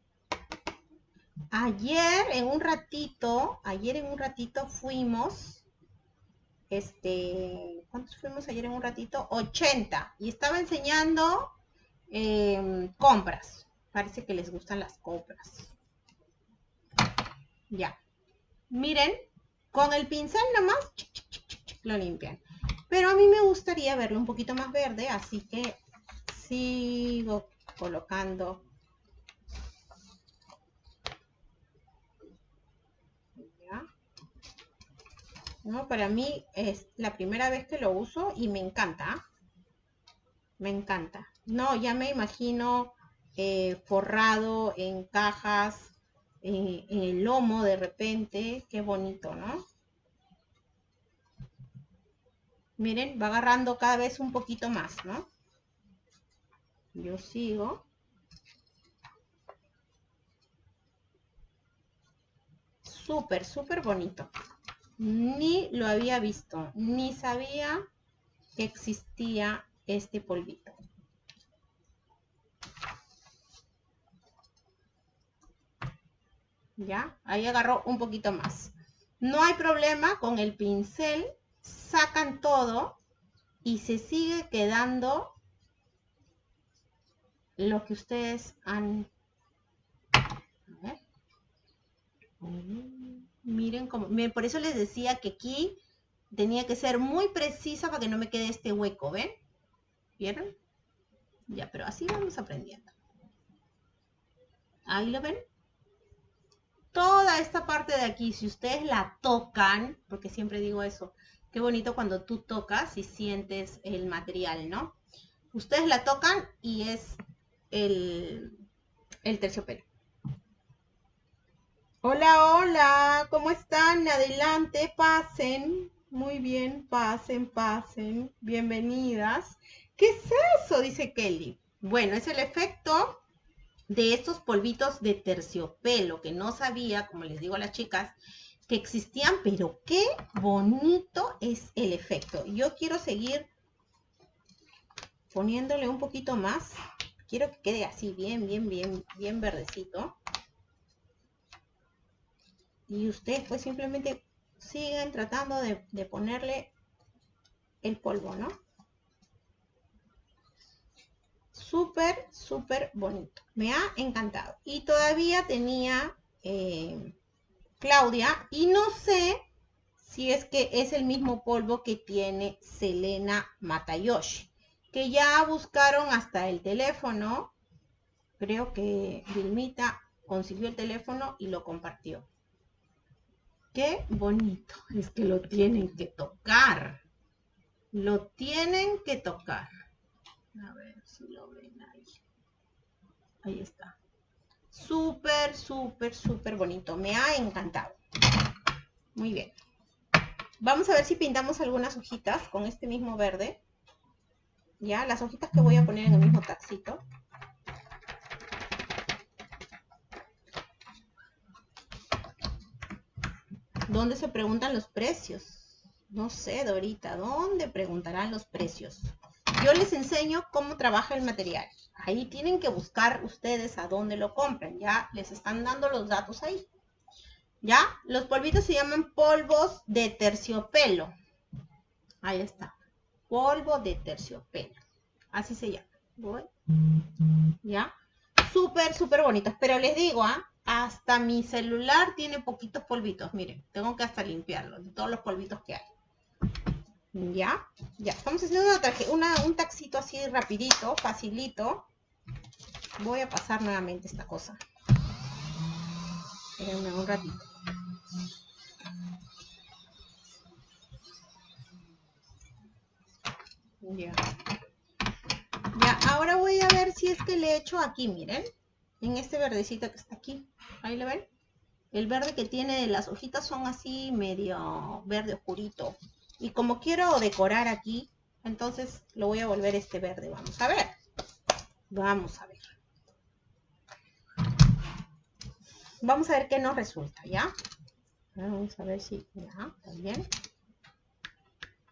Ayer en un ratito, ayer en un ratito fuimos, este, ¿cuántos fuimos ayer en un ratito? 80. Y estaba enseñando em, compras. Parece que les gustan las compras. Ya. Miren, con el pincel nomás lo limpian. Pero a mí me gustaría verlo un poquito más verde, así que sigo colocando. No, para mí es la primera vez que lo uso y me encanta. Me encanta. No, ya me imagino eh, forrado en cajas eh, en el lomo de repente. Qué bonito, ¿no? Miren, va agarrando cada vez un poquito más, ¿no? Yo sigo. Súper, súper bonito. Ni lo había visto, ni sabía que existía este polvito. ¿Ya? Ahí agarró un poquito más. No hay problema con el pincel. Sacan todo y se sigue quedando lo que ustedes han... Miren cómo... Por eso les decía que aquí tenía que ser muy precisa para que no me quede este hueco, ¿ven? ¿Vieron? Ya, pero así vamos aprendiendo. Ahí lo ven. Toda esta parte de aquí, si ustedes la tocan, porque siempre digo eso, qué bonito cuando tú tocas y sientes el material, ¿no? Ustedes la tocan y es el, el terciopelo. Hola, hola, ¿cómo están? Adelante, pasen. Muy bien, pasen, pasen. Bienvenidas. ¿Qué es eso? Dice Kelly. Bueno, es el efecto de estos polvitos de terciopelo que no sabía, como les digo a las chicas, que existían, pero qué bonito es el efecto. Yo quiero seguir poniéndole un poquito más. Quiero que quede así bien, bien, bien, bien verdecito y ustedes pues simplemente siguen tratando de, ponerle el polvo, ¿no? Súper, súper bonito. Me ha encantado. Y todavía tenía eh, Claudia y no sé si es que es el mismo polvo que tiene Selena Matayoshi, que ya buscaron hasta el teléfono. Creo que Vilmita consiguió el teléfono y lo compartió. Qué bonito. Es que lo tienen que tocar. Lo tienen que tocar. A ver si lo ven ahí. Ahí está. Súper, súper, súper bonito. Me ha encantado. Muy bien. Vamos a ver si pintamos algunas hojitas con este mismo verde. Ya, las hojitas que voy a poner en el mismo taxito. ¿Dónde se preguntan los precios? No sé, Dorita, ¿dónde preguntarán los precios? Yo les enseño cómo trabaja el material. Ahí tienen que buscar ustedes a dónde lo compran. Ya les están dando los datos ahí. ¿Ya? Los polvitos se llaman polvos de terciopelo. Ahí está. Polvo de terciopelo. Así se llama. ¿Ya? Súper, súper bonitos. Pero les digo, ¿ah? Hasta mi celular tiene poquitos polvitos. Miren, tengo que hasta limpiarlo de todos los polvitos que hay. Ya, ya. Estamos haciendo un taxito así rapidito, facilito. Voy a pasar nuevamente esta cosa. Espérenme un ratito. Ya. Ya, ahora voy a ver si es que le echo aquí, miren en este verdecito que está aquí. Ahí lo ven. El verde que tiene las hojitas son así medio verde oscurito. Y como quiero decorar aquí, entonces lo voy a volver este verde. Vamos a ver. Vamos a ver. Vamos a ver qué nos resulta, ¿ya? Vamos a ver si ya, bien.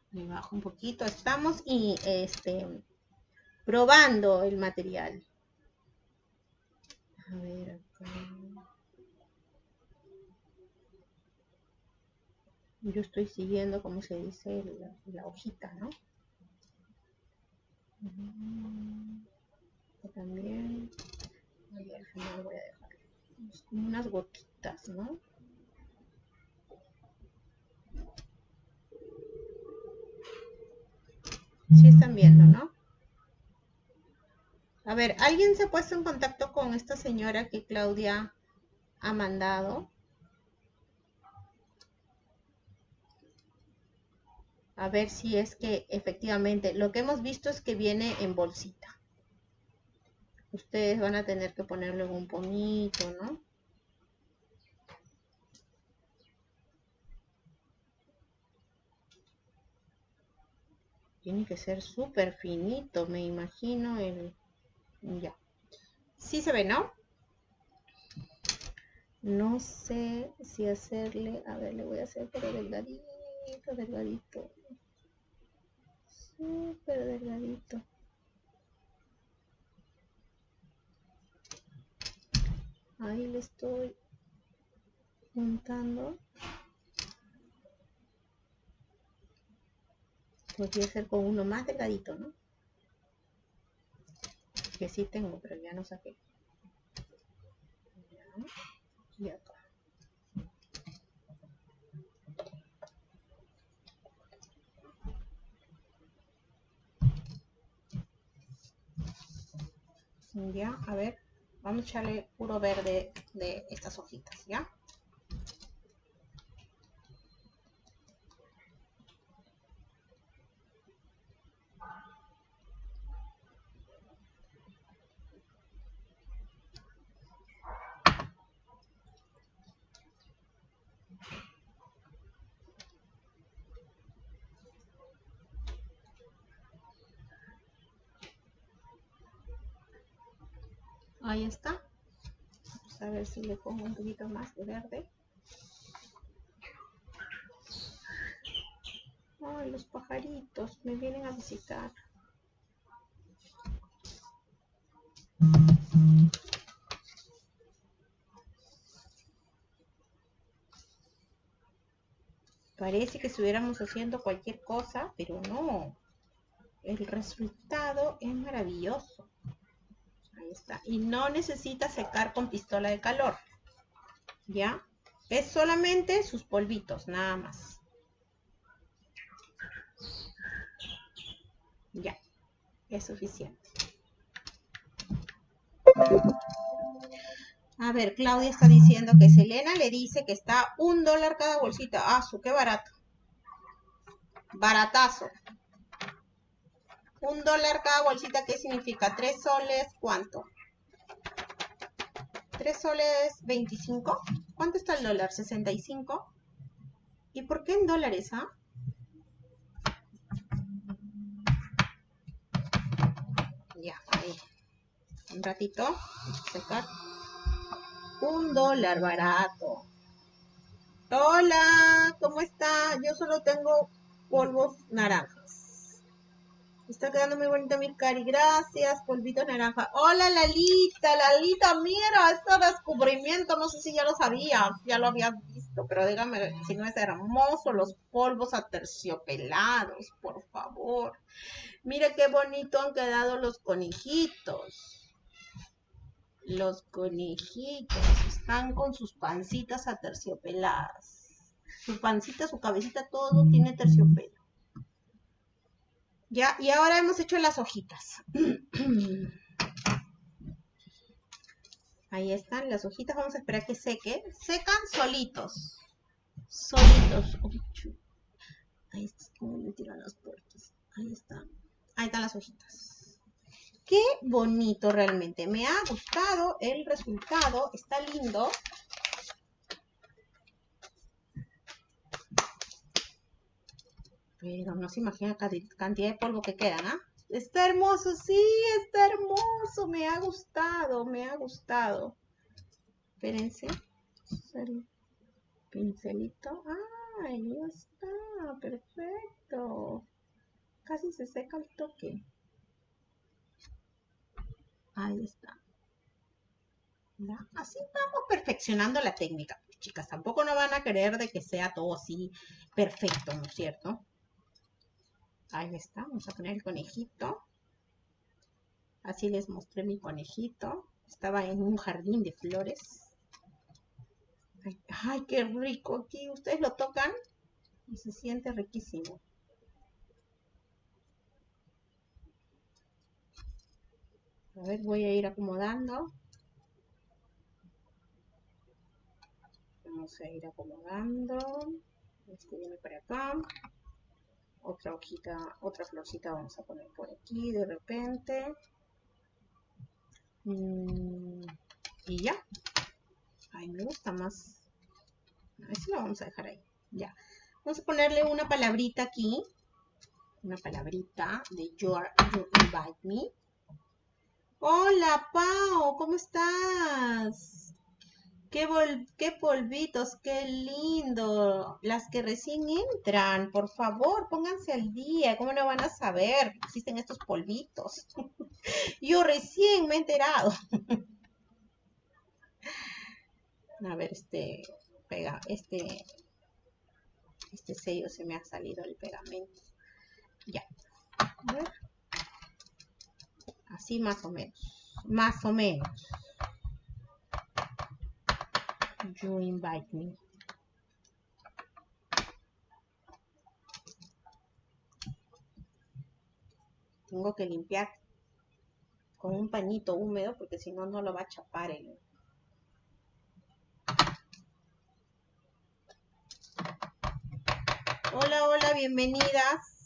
Me bajo un poquito. Estamos y este probando el material. A ver acá. Yo estoy siguiendo, como se dice, la, hojita, ¿no? también. al final voy a dejar unas gotitas, ¿no? Sí están viendo, ¿no? A ver, ¿alguien se ha puesto en contacto con esta señora que Claudia ha mandado? a ver si es que efectivamente lo que hemos visto es que viene en bolsita. Ustedes van a tener que ponerle un pomito, ¿no? Tiene que ser súper finito, me imagino el... Ya. Sí se ve, ¿no? No sé si hacerle... A ver, le voy a hacer por el delgadito delgadito. Súper delgadito. Ahí le estoy juntando. Podría ser con uno más delgadito, ¿no? Que sí tengo, pero ya no saqué. Y acá. Ya, a ver. Vamos a echarle puro verde de estas hojitas, ¿ya? Ahí está. Vamos a ver si le pongo un poquito más de verde. Ay, los pajaritos me vienen a visitar. Parece que estuviéramos haciendo cualquier cosa, pero no. El resultado es maravilloso. Ahí está. Y no necesita secar con pistola de calor. ¿Ya? Es solamente sus polvitos, nada más. Ya. Es suficiente. A ver, Claudia está diciendo que Selena le dice que está un dólar cada bolsita. Ah, su, qué barato. Baratazo. Un dólar cada bolsita, ¿qué significa? ¿Tres soles cuánto? ¿Tres soles 25? ¿Cuánto está el dólar? ¿65? ¿Y por qué en dólares, ah? Ya, ahí. Un ratito. Secar. Un dólar barato. Hola, ¿cómo está? Yo solo tengo polvos naranjas. Está quedando muy bonita mi cari. Gracias, polvito naranja. Hola, Lalita. Lalita, mira, este descubrimiento. No sé si ya lo sabías, ya lo habías visto, pero dígame si no es hermoso. Los polvos aterciopelados, por favor. Mire qué bonito han quedado los conejitos. Los conejitos están con sus pancitas aterciopeladas. Su pancita, su cabecita, todo tiene terciopelo. Ya, y ahora hemos hecho las hojitas. Ahí están las hojitas. Vamos a esperar que seque. Secan solitos. Solitos. Ahí está. ¿Cómo me tiran las puertas? Ahí están. Ahí están las hojitas. Qué bonito realmente. Me ha gustado el resultado. Está lindo. Pero no se imagina cantidad de polvo que quedan, ¿ah? Está hermoso, sí, está hermoso. Me ha gustado, me ha gustado. Espérense. Pincelito. Ah, ahí está. Perfecto. Casi se seca el toque. Ahí está. Así vamos perfeccionando la técnica. Chicas, tampoco no van a querer de que sea todo así perfecto, ¿no es cierto? Ahí está, vamos a poner el conejito. Así les mostré mi conejito. Estaba en un jardín de flores. Ay, qué rico aquí. Ustedes lo tocan y se siente riquísimo. A ver, voy a ir acomodando. Vamos a ir acomodando. Este viene para acá otra hojita, otra florcita vamos a poner por aquí de repente. Mm, y ya. Ay, me gusta más. Eso lo vamos a dejar ahí. Ya. Vamos a ponerle una palabrita aquí. una palabrita de you, you invite me. Hola, Pau, ¿cómo estás? Qué, polvitos, qué lindo. Las que recién entran, por favor, pónganse al día. ¿Cómo no van a saber que existen estos polvitos? Yo recién me he enterado. a ver, este pega, este, este sello se me ha salido el pegamento. Ya. A ver. Así más o menos. Más o menos. You invite me. Tengo que limpiar con un pañito húmedo porque si no, no lo va a chapar el, Hola, hola, bienvenidas.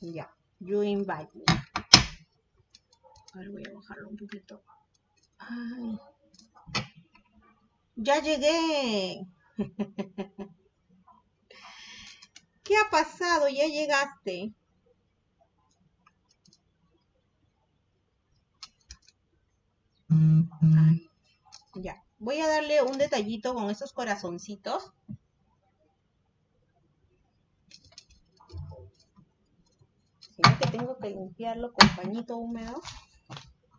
Ya, you invite me. Ahora voy a bajarlo un poquito. Ay. Ya llegué. ¿Qué ha pasado? Ya llegaste. ya. Voy a darle un detallito con esos corazoncitos. Sino que tengo que limpiarlo con pañito húmedo.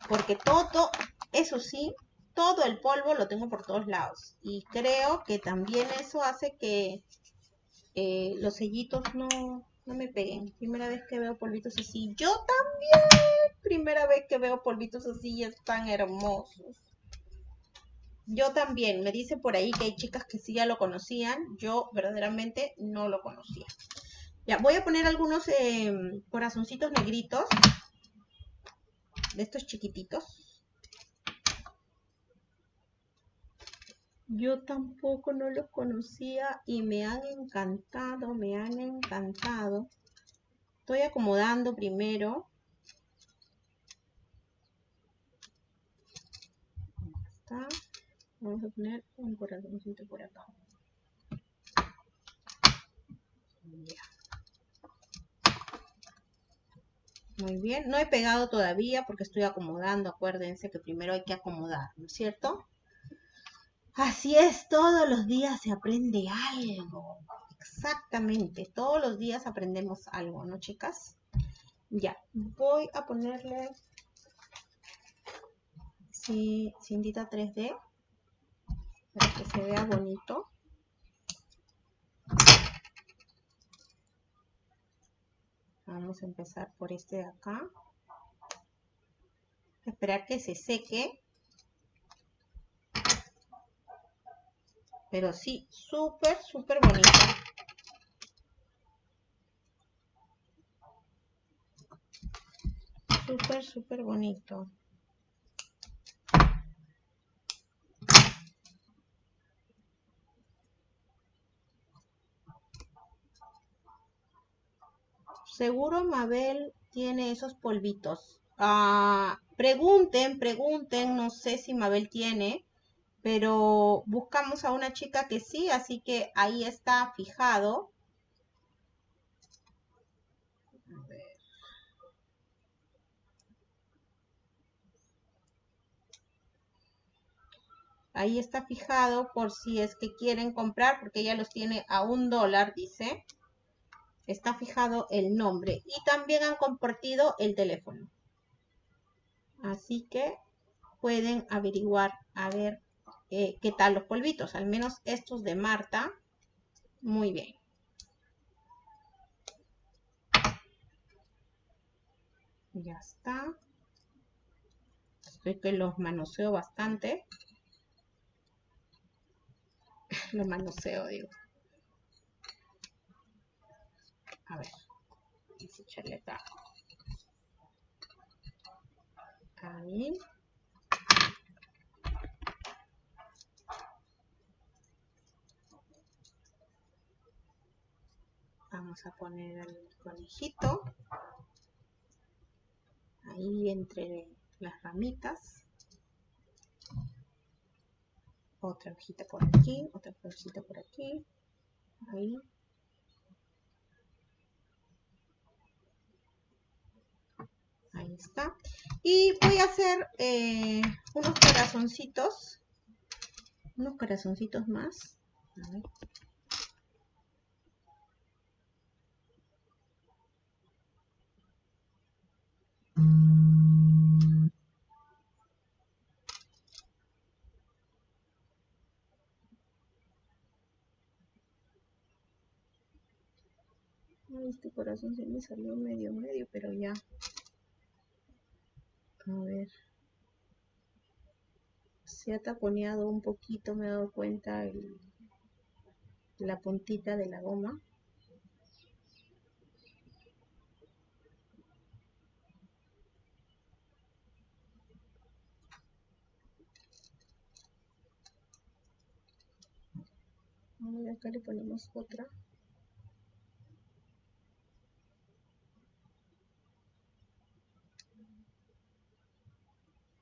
Porque todo, eso sí, todo el polvo lo tengo por todos lados. Y creo que también eso hace que eh, los sellitos no, no me peguen. Primera vez que veo polvitos así. Yo también. Primera vez que veo polvitos así están hermosos. Yo también. Me dice por ahí que hay chicas que sí ya lo conocían. Yo verdaderamente no lo conocía. Ya, voy a poner algunos em, corazoncitos negritos. De estos chiquititos. Yo tampoco no los conocía y me han encantado, me han encantado. Estoy acomodando primero. Vamos a poner un corazoncito por acá. Muy bien, no he pegado todavía porque estoy acomodando. Acuérdense que primero hay que acomodar, ¿no es cierto? Así es, todos los días se aprende algo. Exactamente, todos los días aprendemos algo, ¿no, chicas? Ya, voy a ponerle sí, cindita 3D para que se vea bonito. Vamos a empezar por este de acá. Esperar que se seque Pero sí, súper, súper bonito. Súper, súper bonito. Seguro Mabel tiene esos polvitos. Ah, pregunten, pregunten, no sé si Mabel tiene pero buscamos a una chica que sí, así que ahí está fijado. Ahí está fijado por si es que quieren comprar, porque ella los tiene a un dólar, dice. Está fijado el nombre. Y también han compartido el teléfono. Así que pueden averiguar a ver eh, qué tal los polvitos, al menos estos de Marta, muy bien. Ya está. Estoy que los manoseo bastante. los manoseo, digo. A ver. Vamos a echarle. Ahí. Vamos a poner el conejito. ahí entre las ramitas. Otra hojita por aquí, otra florcita por aquí. Ahí. Ahí está. Y voy a hacer eh, unos corazoncitos. Unos corazoncitos más. Este corazón se me salió medio medio, pero ya. A ver. Se ha taponeado un poquito, me he dado cuenta el, la puntita de la goma. Acá le ponemos otra.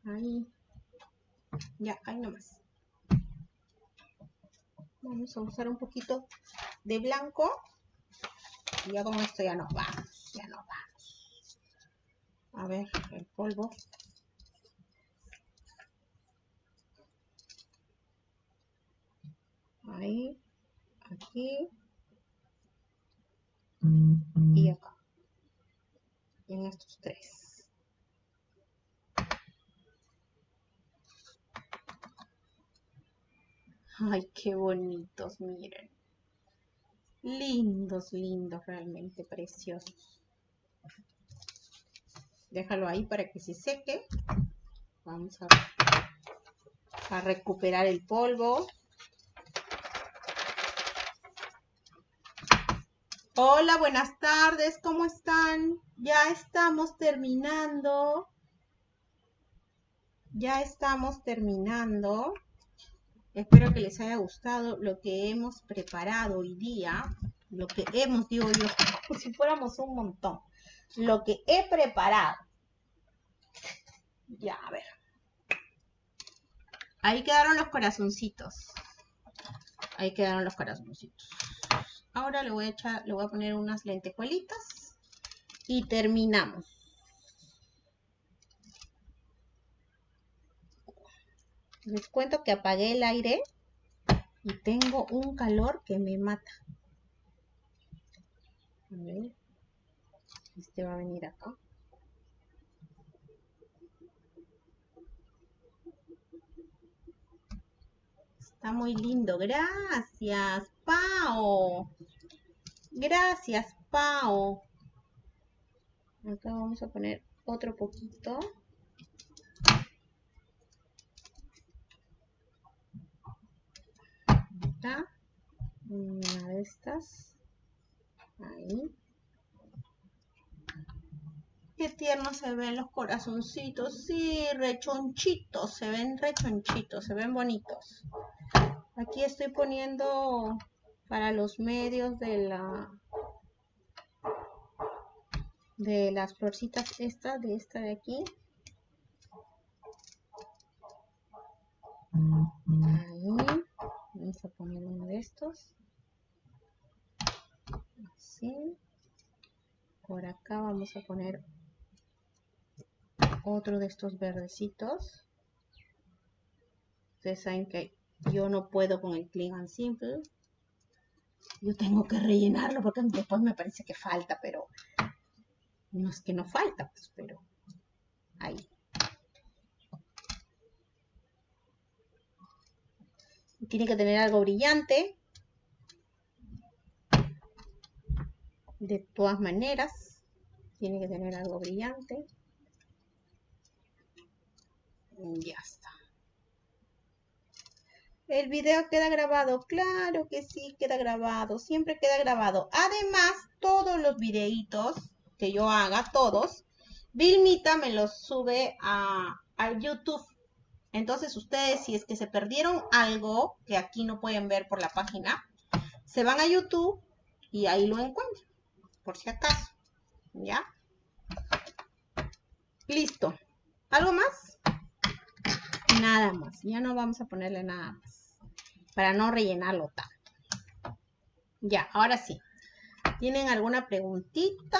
Ahí. Ya, ahí nomás. Vamos a usar un poquito de blanco. Y ya con esto ya nos vamos. Ya nos vamos. A ver, el polvo. Ahí. Aquí. Y acá. En estos tres. Ay, qué bonitos, miren. Lindos, lindos, realmente preciosos. Déjalo ahí para que se seque. Vamos a, recuperar el polvo. Hola, buenas tardes, ¿cómo están? Ya estamos terminando. Ya estamos terminando. Espero que les haya gustado lo que hemos preparado hoy día. Lo que hemos, digo yo, como si fuéramos un montón. Lo que he preparado. Ya, a ver. Ahí quedaron los corazoncitos. Ahí quedaron los corazoncitos. Ahora le voy a echar, le voy a poner unas lentejuelitas y terminamos. Les cuento que apagué el aire y tengo un calor que me mata. A ver. Este va a venir acá. Está muy lindo. Gracias, Pao. Gracias, Pao. Acá vamos a poner otro poquito. Una de estas ahí. Qué tierno se ven los corazoncitos sí rechonchitos se ven rechonchitos se ven bonitos. Aquí estoy poniendo para los medios de la de las florcitas esta de esta de aquí. Ahí vamos a poner uno de estos. Así. Por acá vamos a poner otro de estos verdecitos. Ustedes saben que yo no puedo con el clean and simple. Yo tengo que rellenarlo porque después me parece que falta pero no es que no falta pues pero ahí tiene que tener algo brillante. De todas maneras, tiene que tener algo brillante. Ya está. El video queda grabado, claro que sí, queda grabado, siempre queda grabado. Además, todos los videitos que yo haga, todos, Vilmita me los sube a, a YouTube entonces ustedes, si es que se perdieron algo que aquí no pueden ver por la página, se van a YouTube y ahí lo encuentran, por si acaso. ¿Ya? Listo. ¿Algo más? Nada más. Ya no vamos a ponerle nada más. Para no rellenarlo tanto. Ya, ahora sí. ¿Tienen alguna preguntita?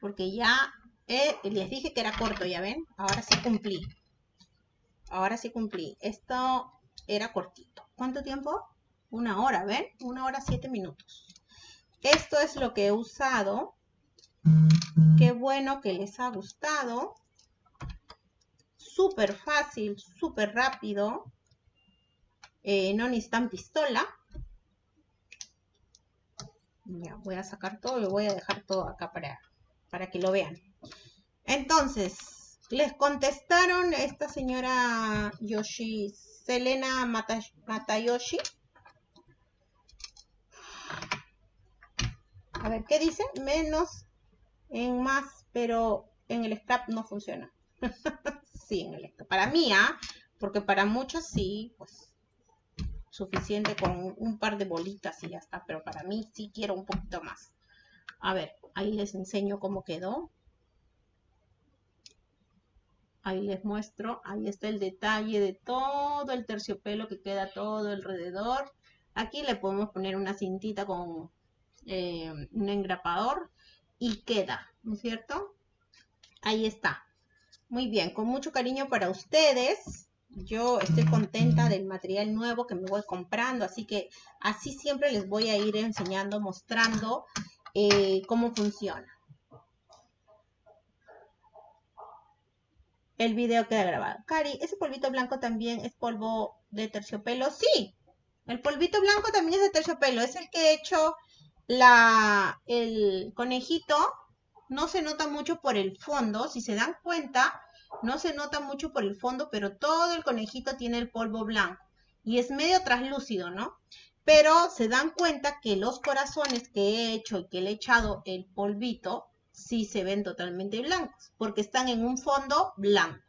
Porque ya eh, les dije que era corto, ¿ya ven? Ahora sí cumplí. Ahora sí cumplí. Esto era cortito. ¿Cuánto tiempo? Una hora, ¿ven? Una hora, siete minutos. Esto es lo que he usado. Qué bueno que les ha gustado. Súper fácil, súper rápido. Eh, no necesitan pistola. Ya, voy a sacar todo y voy a dejar todo acá para, para que lo vean. Entonces, les contestaron esta señora Yoshi, Selena Matayoshi. A ver, ¿qué dice? Menos en más, pero en el scrap no funciona. sí, en el scrap. Para mí, ¿ah? Porque para muchos sí, pues suficiente con un par de bolitas y ya está. Pero para mí sí quiero un poquito más. A ver, ahí les enseño cómo quedó. Ahí les muestro, ahí está el detalle de todo el terciopelo que queda todo alrededor. Aquí le podemos poner una cintita con eh, un engrapador y queda, ¿no es cierto? Ahí está. Muy bien, con mucho cariño para ustedes. Yo estoy contenta del material nuevo que me voy comprando, así que así siempre les voy a ir enseñando, mostrando eh, cómo funciona. El video queda grabado. Cari, ¿ese polvito blanco también es polvo de terciopelo? Sí, el polvito blanco también es de terciopelo. Es el que he hecho la, el conejito. No se nota mucho por el fondo. Si se dan cuenta, no se nota mucho por el fondo, pero todo el conejito tiene el polvo blanco. Y es medio translúcido, ¿no? Pero se dan cuenta que los corazones que he hecho y que le he echado el polvito sí se ven totalmente blancos, porque están en un fondo blanco.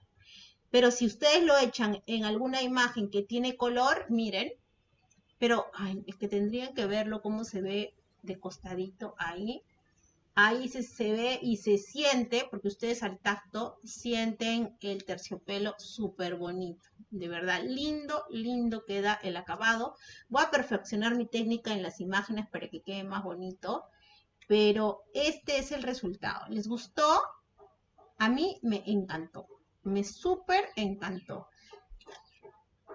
Pero si ustedes lo echan en alguna imagen que tiene color, miren, pero es que tendrían que verlo cómo se ve de costadito ahí. Ahí se, se ve y se siente, porque ustedes al tacto sienten el terciopelo súper bonito. De verdad, lindo, lindo queda el acabado. Voy a perfeccionar mi técnica en las imágenes para que quede más bonito pero este es el resultado. ¿Les gustó? A mí me encantó, me súper encantó.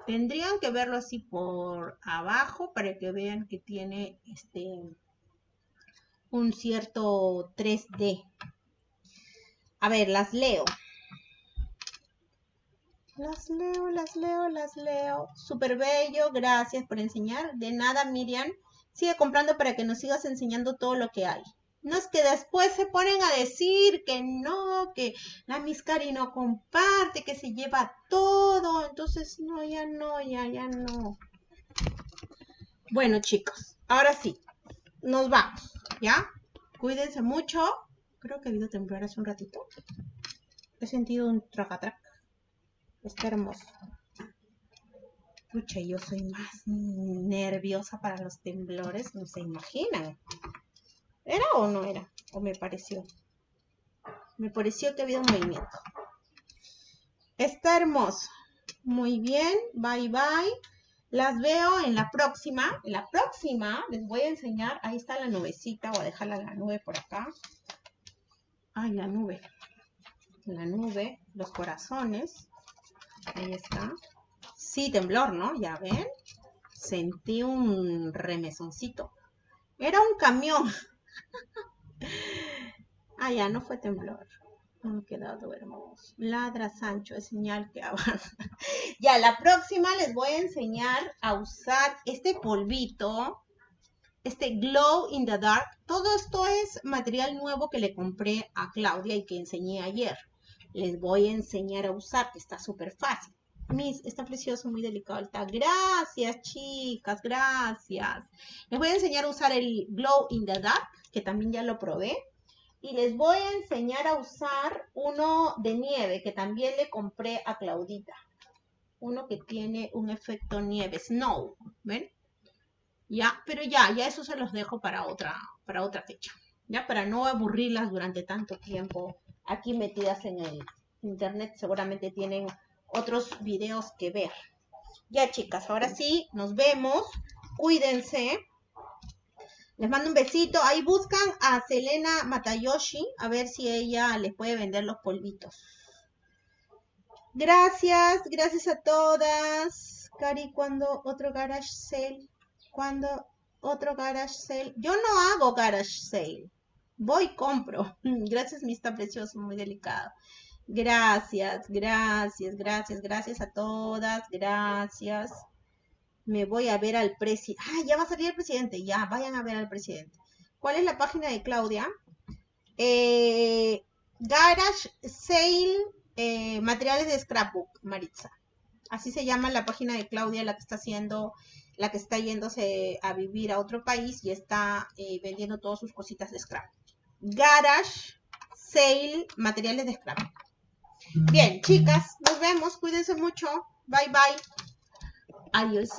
Tendrían que verlo así por abajo para que vean que tiene este un cierto 3D. A ver, las leo. Las leo, las leo, las leo. Súper bello, gracias por enseñar. De nada, Miriam. Sigue comprando para que nos sigas enseñando todo lo que hay. No es que después se ponen a decir que no, que la Miscari no comparte, que se lleva todo. Entonces, no, ya no, ya, ya no. Bueno, chicos, ahora sí, nos vamos, ¿ya? Cuídense mucho. Creo que he habido temblor hace un ratito. He sentido un tracatrac. Está hermoso. Pucha, yo soy más nerviosa para los temblores, no se imaginan. ¿Era o no era? ¿O me pareció? Me pareció que había un movimiento. Está hermoso. Muy bien, bye bye. Las veo en la próxima. En la próxima les voy a enseñar. Ahí está la nubecita. Voy a dejarla la nube por acá. Ay, la nube. La nube, los corazones. Ahí está. Sí, temblor, ¿no? Ya ven. Sentí un remesoncito. Era un camión. ah, ya, no fue temblor. Ha quedado hermoso. Ladra Sancho, es señal que avanza. ya, la próxima les voy a enseñar a usar este polvito, este Glow in the Dark. Todo esto es material nuevo que le compré a Claudia y que enseñé ayer. Les voy a enseñar a usar, que está súper fácil. Miss, está precioso, muy delicado. Gracias, chicas, gracias. Les voy a enseñar a usar el Glow in the Dark, que también ya lo probé. Y les voy a enseñar a usar uno de nieve, que también le compré a Claudita. Uno que tiene un efecto nieve, snow, ¿ven? Ya, pero ya, ya eso se los dejo para otra, para otra fecha. Ya, para no aburrirlas durante tanto tiempo aquí metidas en el, internet seguramente tienen otros videos que ver. Ya chicas, ahora sí, nos vemos. Cuídense. Les mando un besito. Ahí buscan a Selena Matayoshi, a ver si ella les puede vender los polvitos. Gracias, gracias a todas. Cari, ¿cuándo otro garage sale? ¿Cuándo otro garage sale? Yo no hago garage sale. Voy, compro. Gracias, mi está precioso, muy delicado. Gracias, gracias, gracias, gracias a todas. Gracias me voy a ver al presidente. Ah, ya va a salir el presidente. Ya, vayan a ver al presidente. ¿Cuál es la página de Claudia? Eh, Garage Sale eh, Materiales de Scrapbook, Maritza. Así se llama la página de Claudia, la que está haciendo, la que está yéndose a vivir a otro país y está eh, vendiendo todas sus cositas de scrap. Garage Sale Materiales de Scrapbook. Bien, chicas, nos vemos. Cuídense mucho. Bye, bye. Adiós.